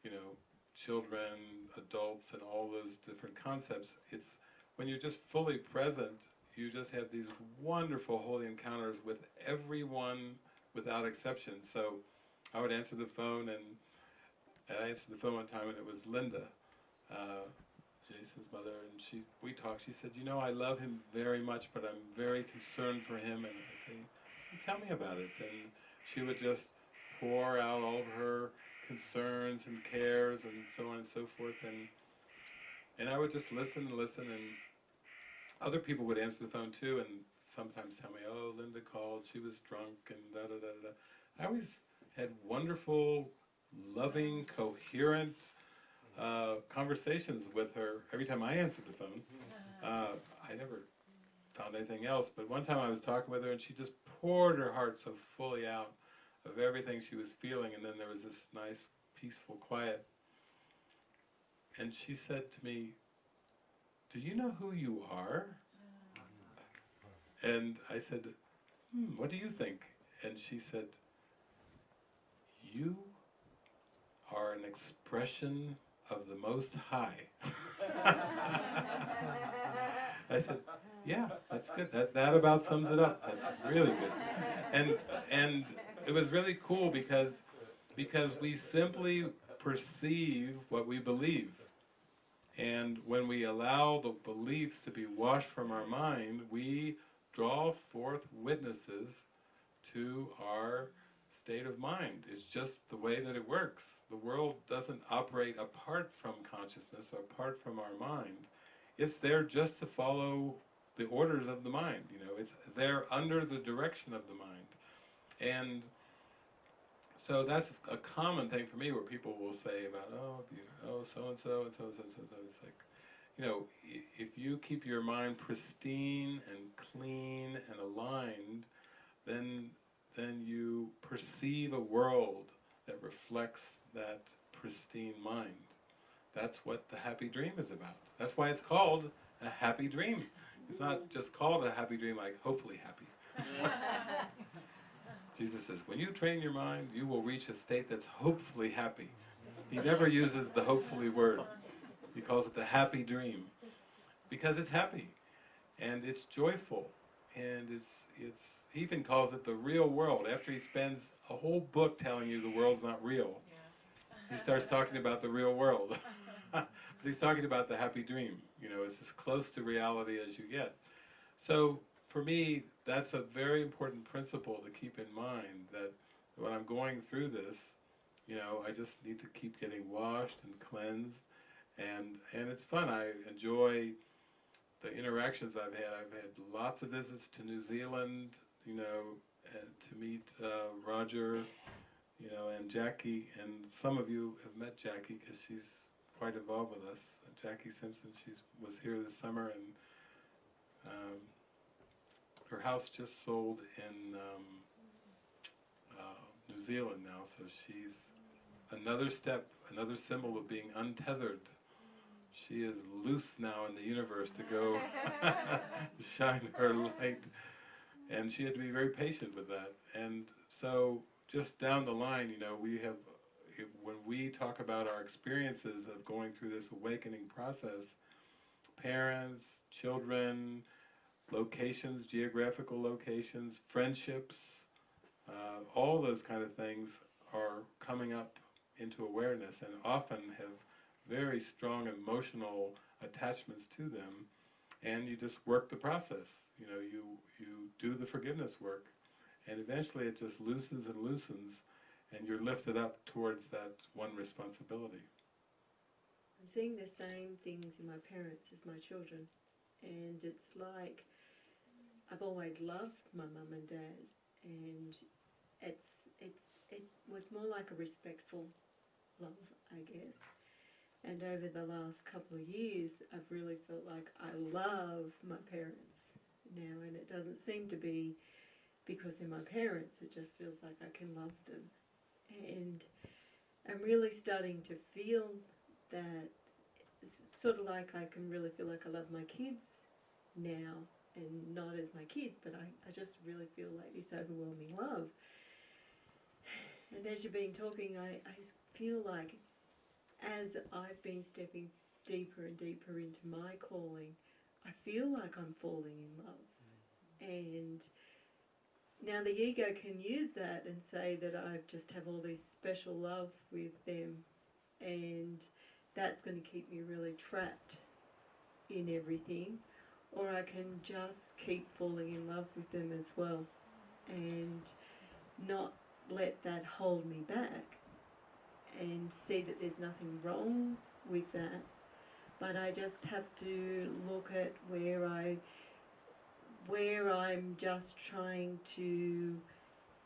you know children adults and all those different concepts it's when you're just fully present, you just have these wonderful holy encounters with everyone without exception. So I would answer the phone, and I answered the phone one time, and it was Linda, uh, Jason's mother, and she we talked. She said, "You know, I love him very much, but I'm very concerned for him." And I say, "Tell me about it." And she would just pour out all of her concerns and cares and so on and so forth, and and I would just listen and listen and other people would answer the phone too and sometimes tell me, oh, Linda called, she was drunk, and da da da da. I always had wonderful, loving, coherent uh, conversations with her every time I answered the phone. Uh, I never found anything else, but one time I was talking with her and she just poured her heart so fully out of everything she was feeling, and then there was this nice, peaceful quiet. And she said to me, do you know who you are? And I said, hmm, what do you think? And she said, you are an expression of the Most High. I said, yeah, that's good. That, that about sums it up. That's really good. And, and it was really cool because, because we simply perceive what we believe. And when we allow the beliefs to be washed from our mind, we draw forth witnesses to our state of mind. It's just the way that it works. The world doesn't operate apart from consciousness, apart from our mind. It's there just to follow the orders of the mind, you know. It's there under the direction of the mind. And so that's a common thing for me where people will say about, oh, you, oh, so and so and so and so and so. It's like, you know, if you keep your mind pristine and clean and aligned, then then you perceive a world that reflects that pristine mind. That's what the happy dream is about. That's why it's called a happy dream. It's not mm. just called a happy dream like hopefully happy. Jesus says, when you train your mind, you will reach a state that's hopefully happy. He never uses the hopefully word. He calls it the happy dream. Because it's happy. And it's joyful. And it's, it's, he even calls it the real world. After he spends a whole book telling you the world's not real, he starts talking about the real world. but he's talking about the happy dream. You know, it's as close to reality as you get. So for me, that's a very important principle to keep in mind that when I'm going through this, you know, I just need to keep getting washed and cleansed, and and it's fun. I enjoy the interactions I've had. I've had lots of visits to New Zealand, you know, and to meet uh, Roger, you know, and Jackie, and some of you have met Jackie because she's quite involved with us. Jackie Simpson, she was here this summer, and um, her house just sold in um, uh, New Zealand now, so she's another step, another symbol of being untethered. She is loose now in the universe to go shine her light. And she had to be very patient with that. And so, just down the line, you know, we have, when we talk about our experiences of going through this awakening process, parents, children, locations, geographical locations, friendships, uh, all those kind of things are coming up into awareness and often have very strong emotional attachments to them, and you just work the process. You know, you you do the forgiveness work, and eventually it just loosens and loosens, and you're lifted up towards that one responsibility. I'm seeing the same things in my parents as my children, and it's like I've always loved my mum and dad, and it's it's it was more like a respectful love, I guess. And over the last couple of years, I've really felt like I love my parents now, and it doesn't seem to be because they're my parents. It just feels like I can love them, and I'm really starting to feel that it's sort of like I can really feel like I love my kids now and not as my kids, but I, I just really feel like this overwhelming love. And as you've been talking, I, I feel like as I've been stepping deeper and deeper into my calling, I feel like I'm falling in love. And now the ego can use that and say that I just have all this special love with them and that's going to keep me really trapped in everything, or I can just keep falling in love with them as well and not let that hold me back and see that there's nothing wrong with that. But I just have to look at where I where I'm just trying to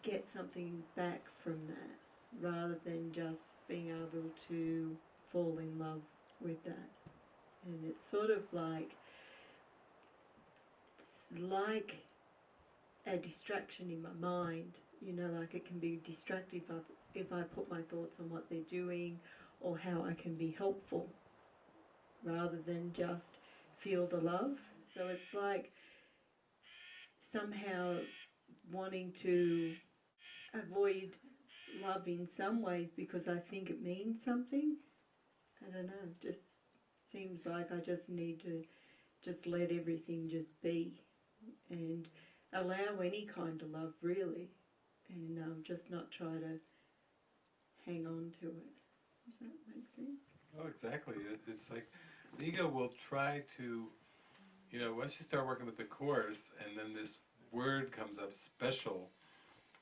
get something back from that rather than just being able to fall in love with that. And it's sort of like like a distraction in my mind. You know, like it can be distractive if I, if I put my thoughts on what they're doing or how I can be helpful rather than just feel the love. So it's like somehow wanting to avoid love in some ways because I think it means something. I don't know, just seems like I just need to just let everything just be and allow any kind of love really and um, just not try to hang on to it. Does that make sense? Oh, exactly. It, it's like the ego will try to, you know, once you start working with the course and then this word comes up, special,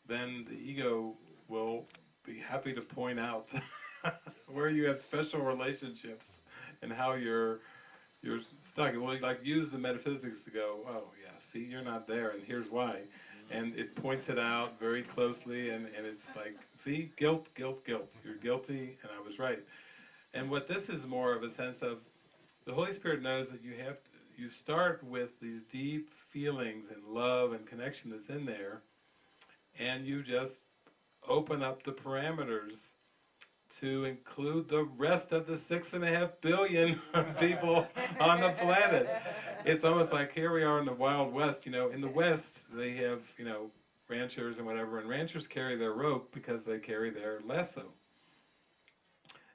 then the ego will be happy to point out where you have special relationships and how you're you're stuck. Well, like use the metaphysics to go, oh see, you're not there, and here's why. Mm-hmm. And it points it out very closely, and, and it's like, see, guilt, guilt, guilt. You're guilty, and I was right. And what this is more of a sense of, the Holy Spirit knows that you have to, you start with these deep feelings and love and connection that's in there, and you just open up the parameters to include the rest of the six and a half billion people on the planet. It's almost like here we are in the Wild West, you know, in the West they have, you know, ranchers and whatever, and ranchers carry their rope because they carry their lasso.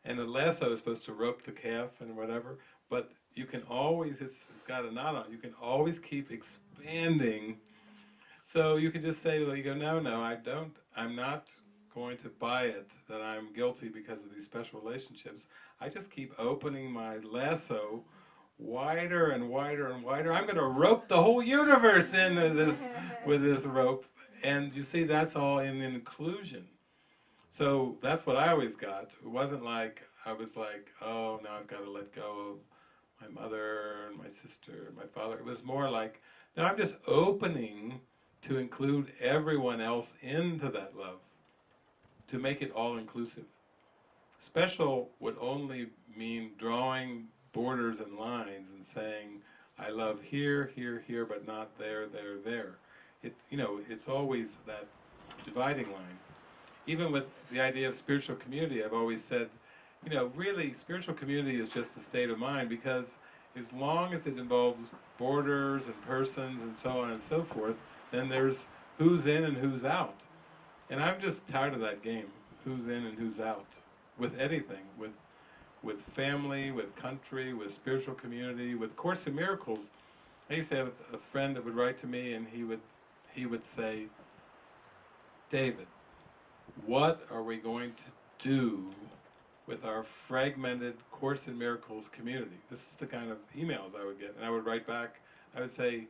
And the lasso is supposed to rope the calf and whatever, but you can always, it's, it's got a knot on you can always keep expanding. So you can just say, well, you go, no, no, I don't, I'm not going to buy it that I'm guilty because of these special relationships. I just keep opening my lasso wider and wider and wider. I'm going to rope the whole universe into this with this rope. And you see, that's all in inclusion. So that's what I always got. It wasn't like I was like, oh, now I've got to let go of my mother and my sister and my father. It was more like, no, I'm just opening to include everyone else into that love to make it all-inclusive. Special would only mean drawing borders and lines and saying, I love here, here, here, but not there, there, there. It, you know, it's always that dividing line. Even with the idea of spiritual community, I've always said, you know, really, spiritual community is just a state of mind because as long as it involves borders and persons and so on and so forth, then there's who's in and who's out. And I'm just tired of that game, who's in and who's out, with anything, with with family, with country, with spiritual community, with Course in Miracles. I used to have a friend that would write to me and he would he would say, David, what are we going to do with our fragmented Course in Miracles community. This is the kind of emails I would get, and I would write back. I would say,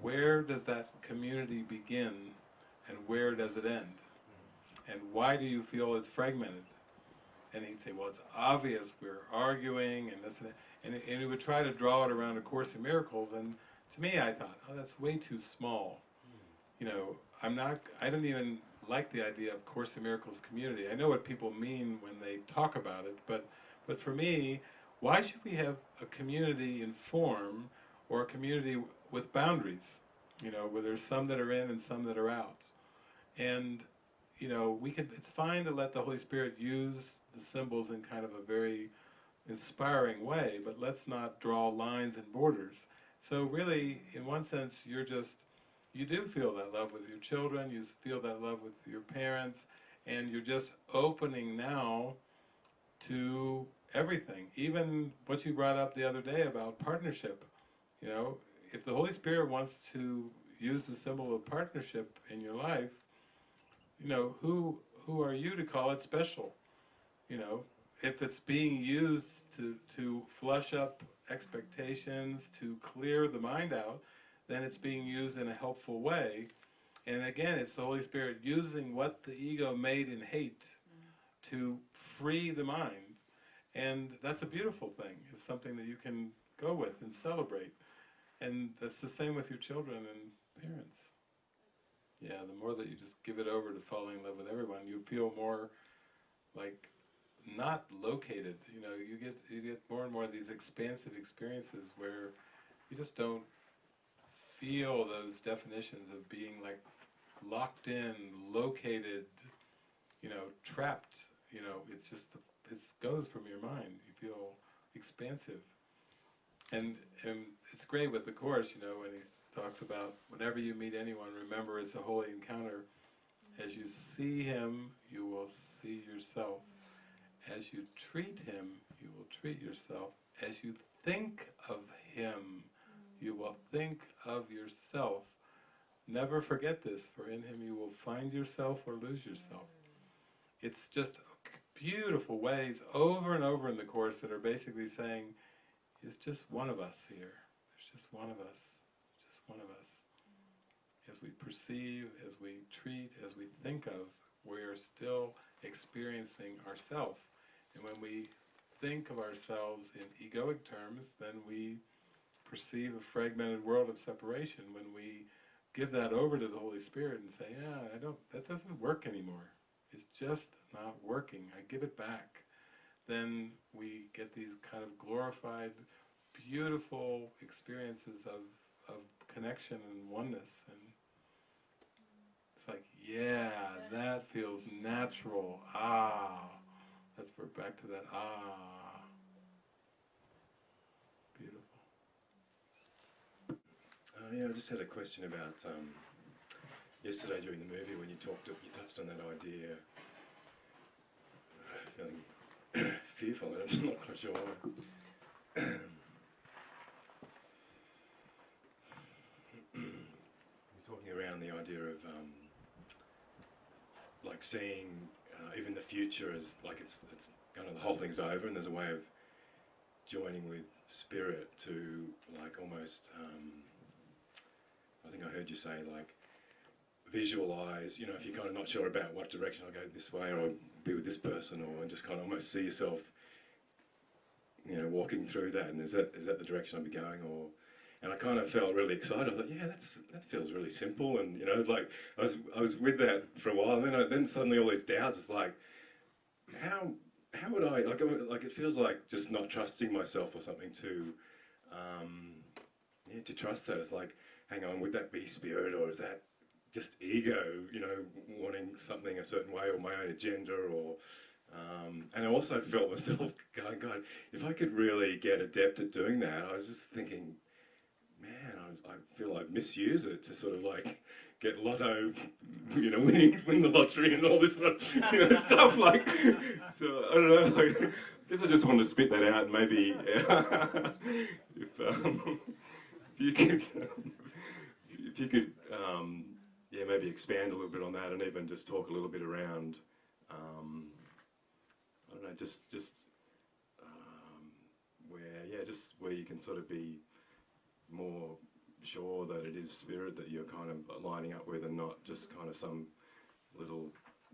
where does that community begin, and where does it end? And why do you feel it's fragmented? And he'd say, well, it's obvious we're arguing and this and that. And, and he would try to draw it around A Course in Miracles. And to me, I thought, oh, that's way too small. You know, I'm not, I don't even like the idea of Course in Miracles community. I know what people mean when they talk about it, but, but for me, why should we have a community in form or a community with boundaries? You know, where there's some that are in and some that are out. And you know, we can. It's fine to let the Holy Spirit use the symbols in kind of a very inspiring way, but let's not draw lines and borders. So really, in one sense, you're just you do feel that love with your children. You feel that love with your parents, and you're just opening now to everything. Even what you brought up the other day about partnership. You know, if the Holy Spirit wants to use the symbol of partnership in your life, you know, who who are you to call it special? You know, if it's being used to to flush up expectations, to clear the mind out, then it's being used in a helpful way. And again, it's the Holy Spirit using what the ego made in hate to free the mind. And that's a beautiful thing. It's something that you can go with and celebrate. And that's the same with your children and parents. Yeah, the more that you just give it over to falling in love with everyone, you feel more like not located. You know, you get you get more and more of these expansive experiences where you just don't feel those definitions of being like locked in, located, you know, trapped. You know, it's just the, it goes from your mind. You feel expansive, and and it's great with the course. You know, when he talks about whenever you meet anyone, remember it's a holy encounter. As you see him, you will see yourself. As you treat him, you will treat yourself. As you think of him, you will think of yourself. Never forget this, for in him you will find yourself or lose yourself. It's just beautiful ways over and over in the Course that are basically saying, it's just one of us here. There's just one of us. Just one of us. As we perceive, as we treat, as we think of, we're still experiencing ourself. And when we think of ourselves in egoic terms, then we perceive a fragmented world of separation. When we give that over to the Holy Spirit and say, yeah, I don't, that doesn't work anymore. It's just not working. I give it back. Then we get these kind of glorified, beautiful experiences of, of connection and oneness. And it's like, yeah, that feels natural. Ah, that's we're back to that ah. Beautiful. Uh, yeah, I just had a question about um, yesterday during the movie when you talked, you touched on that idea, uh, feeling fearful. I'm not quite sure. You're talking around the idea of um, like seeing uh, even the future is like it's it's kind of the whole thing's over, and there's a way of joining with spirit to like almost. Um, I think I heard you say like visualize. You know, if you're kind of not sure about what direction I'll go this way, or be with this person, or and just kind of almost see yourself, you know, walking through that. And is that is that the direction I'll be going, or? And I kind of felt really excited. I thought, yeah, that's that feels really simple. And you know, like I was I was with that for a while, and then I, then suddenly all these doubts. It's like, how how would I like like it feels like just not trusting myself or something to, um, yeah, to trust that. It's like, hang on, would that be spirit or is that just ego? You know, wanting something a certain way or my own agenda or. Um, and I also felt myself going, God, if I could really get adept at doing that, I was just thinking, man, I, I feel I misuse it to sort of like get lotto, you know, winning, win the lottery and all this sort of, you know, stuff like. So I don't know. Like, I guess I just wanted to spit that out maybe if, um, if you could, if you could, um, yeah, maybe expand a little bit on that and even just talk a little bit around. Um, I don't know, just just um, where yeah, just where you can sort of be more sure that it is spirit that you're kind of lining up with, and not just kind of some little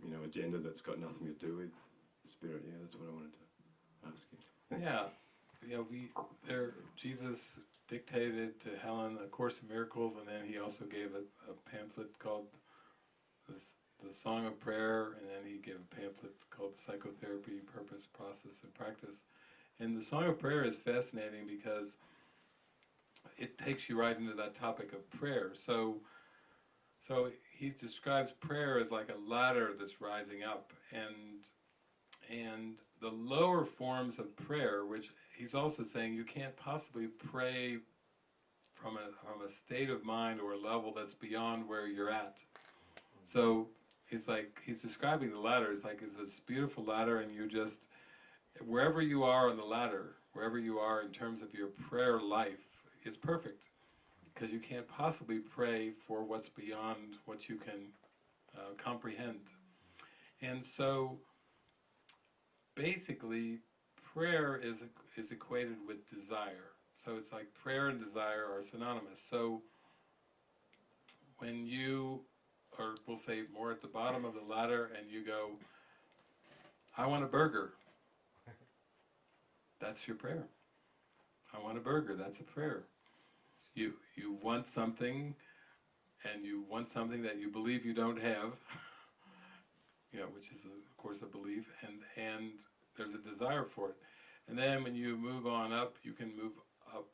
you know agenda that's got nothing to do with spirit. Yeah, that's what I wanted to ask you. Yeah, yeah. We there. Jesus dictated to Helen a Course of Miracles, and then he also gave a, a pamphlet called "The Song of Prayer," and then he gave a pamphlet called "Psychotherapy: Purpose, Process, and Practice." And the Song of Prayer is fascinating because it takes you right into that topic of prayer. So, so he describes prayer as like a ladder that's rising up, and and the lower forms of prayer, which he's also saying you can't possibly pray from a from a state of mind or a level that's beyond where you're at. So it's like he's describing the ladder. It's like it's this beautiful ladder, and you just wherever you are on the ladder, wherever you are in terms of your prayer life, is perfect because you can't possibly pray for what's beyond what you can uh, comprehend. And so basically prayer is is equated with desire. So it's like prayer and desire are synonymous. So when you or we'll say more at the bottom of the ladder and you go I want a burger. That's your prayer. I want a burger. That's a prayer. You you want something and you want something that you believe you don't have. you know, which is a, of course a belief and and there's a desire for it. And then when you move on up, you can move up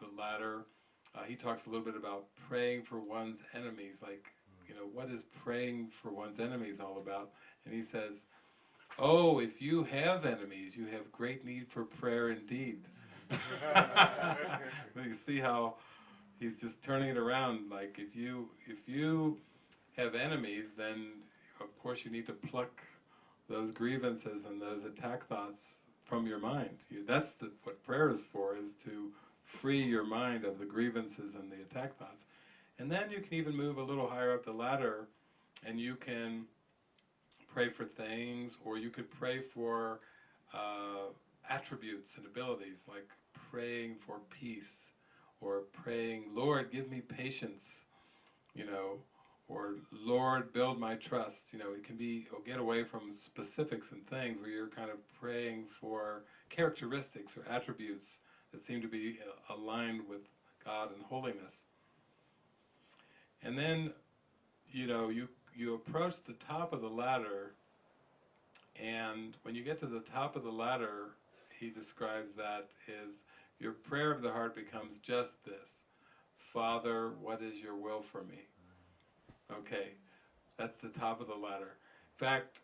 the ladder. Uh, he talks a little bit about praying for one's enemies, like, you know, what is praying for one's enemies all about? And he says, oh, if you have enemies, you have great need for prayer indeed. you see how he's just turning it around, like, if you, if you have enemies, then of course you need to pluck those grievances and those attack thoughts from your mind. You, that's the, what prayer is for, is to free your mind of the grievances and the attack thoughts. And then you can even move a little higher up the ladder and you can pray for things or you could pray for uh, attributes and abilities like praying for peace or praying, Lord, give me patience, you know, or Lord, build my trust. You know, it can be, get away from specifics and things where you're kind of praying for characteristics or attributes that seem to be uh, aligned with God and holiness. And then, you know, you, you approach the top of the ladder, and when you get to the top of the ladder, he describes that is your prayer of the heart becomes just this Father, what is your will for me? Okay, that's the top of the ladder. In fact,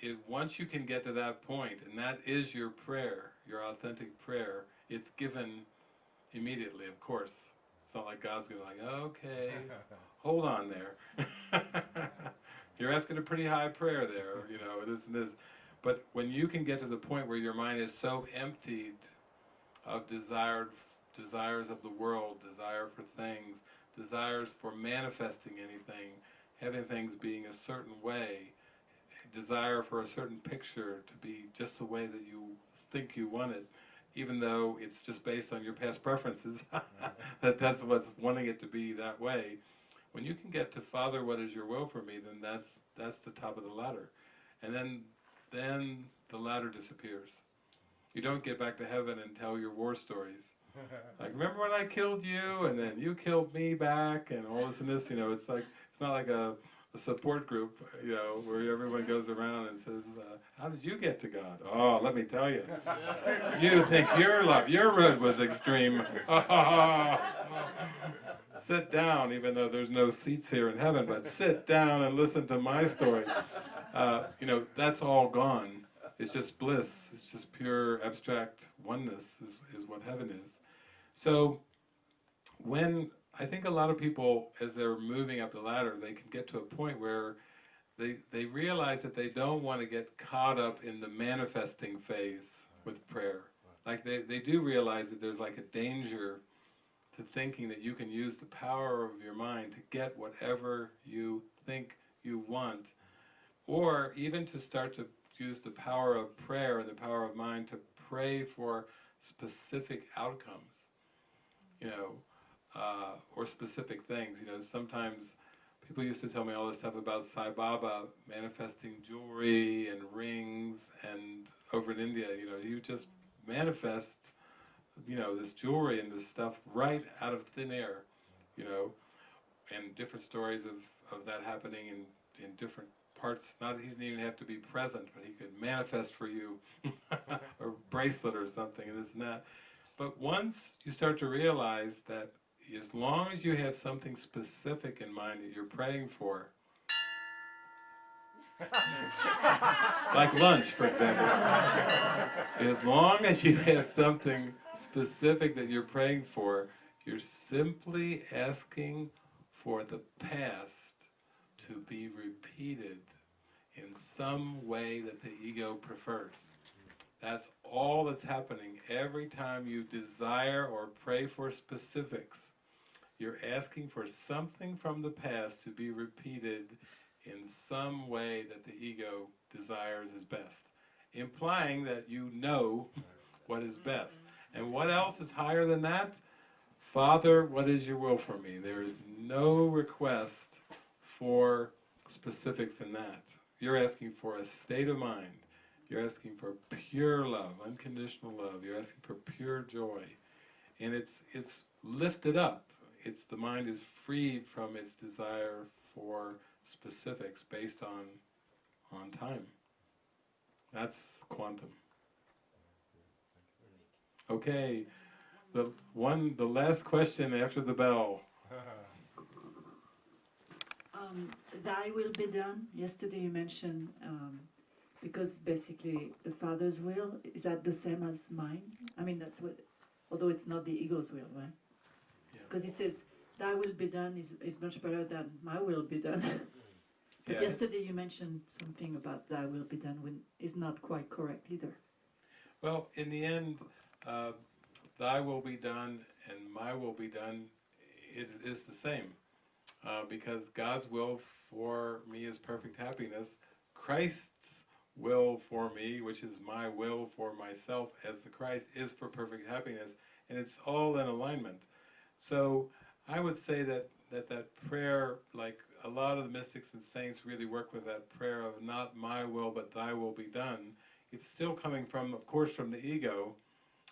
it, once you can get to that point, and that is your prayer, your authentic prayer, it's given immediately, of course. It's not like God's going to be like, okay, hold on there. You're asking a pretty high prayer there, you know, this and this. But when you can get to the point where your mind is so emptied of desired desires of the world, desire for things, desires for manifesting anything, having things being a certain way, desire for a certain picture to be just the way that you think you want it, even though it's just based on your past preferences, mm-hmm. that that's what's wanting it to be that way. When you can get to Father, what is your will for me, then that's that's the top of the ladder. And then then the ladder disappears. You don't get back to heaven and tell your war stories. Like, remember when I killed you, and then you killed me back, and all this and this. You know, it's like it's not like a, a support group, you know, where everyone goes around and says, uh, "How did you get to God?" Oh, let me tell you. you think your love, your road was extreme. sit down, even though there's no seats here in heaven, but sit down and listen to my story. Uh, you know, that's all gone. It's just bliss. It's just pure abstract oneness is, is what heaven is. So when I think a lot of people, as they're moving up the ladder, they can get to a point where they, they realize that they don't want to get caught up in the manifesting phase with prayer. Like they, they do realize that there's like a danger to thinking that you can use the power of your mind to get whatever you think you want, or even to start to use the power of prayer and the power of mind to pray for specific outcomes, you know, uh, or specific things. You know, sometimes people used to tell me all this stuff about Sai Baba manifesting jewelry and rings, and over in India, you know, you just manifest, you know, this jewelry and this stuff right out of thin air, you know, and different stories of, of that happening in, in different parts. Not that he didn't even have to be present, but he could manifest for you a bracelet or something, and this and that. But once you start to realize that as long as you have something specific in mind that you're praying for, like lunch, for example, as long as you have something specific that you're praying for, you're simply asking for the past to be repeated in some way that the ego prefers. That's all that's happening every time you desire or pray for specifics. You're asking for something from the past to be repeated in some way that the ego desires is best, implying that you know what is best. And what else is higher than that? Father, what is your will for me? There is no request for specifics in that. You're asking for a state of mind. You're asking for pure love, unconditional love. You're asking for pure joy. And it's it's lifted up. It's the mind is freed from its desire for specifics based on on time. That's quantum. Okay. The one the last question after the bell. Um, thy will be done. Yesterday you mentioned um, because basically the Father's will is that the same as mine. I mean that's what, although it's not the ego's will, right? Yeah. Because it says thy will be done is, is much better than my will be done. but Yeah. yesterday you mentioned something about thy will be done when is not quite correct either. Well, in the end, uh, thy will be done and my will be done it is the same. Uh, because God's will for me is perfect happiness. Christ's will for me, which is my will for myself as the Christ, is for perfect happiness. And it's all in alignment. So I would say that that, that prayer, like a lot of the mystics and saints really work with that prayer of not my will but thy will be done. It's still coming from, of course, from the ego,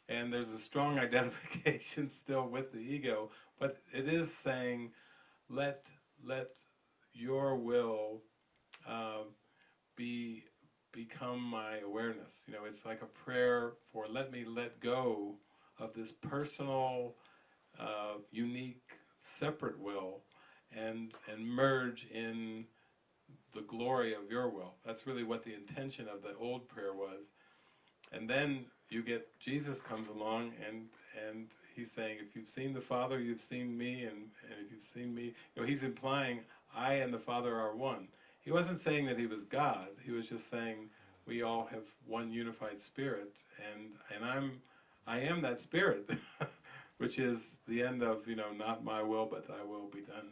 and there's a strong identification still with the ego, but it is saying, let let your will uh, be become my awareness. You know, it's like a prayer for let me let go of this personal, uh, unique, separate will, and and merge in the glory of your will. That's really what the intention of the old prayer was. And then you get Jesus comes along and and he's saying, if you've seen the Father, you've seen me, and, and if you've seen me, you know, he's implying I and the Father are one. He wasn't saying that he was God. He was just saying we all have one unified spirit, and and I'm I am that spirit, which is the end of you know not my will but Thy will be done.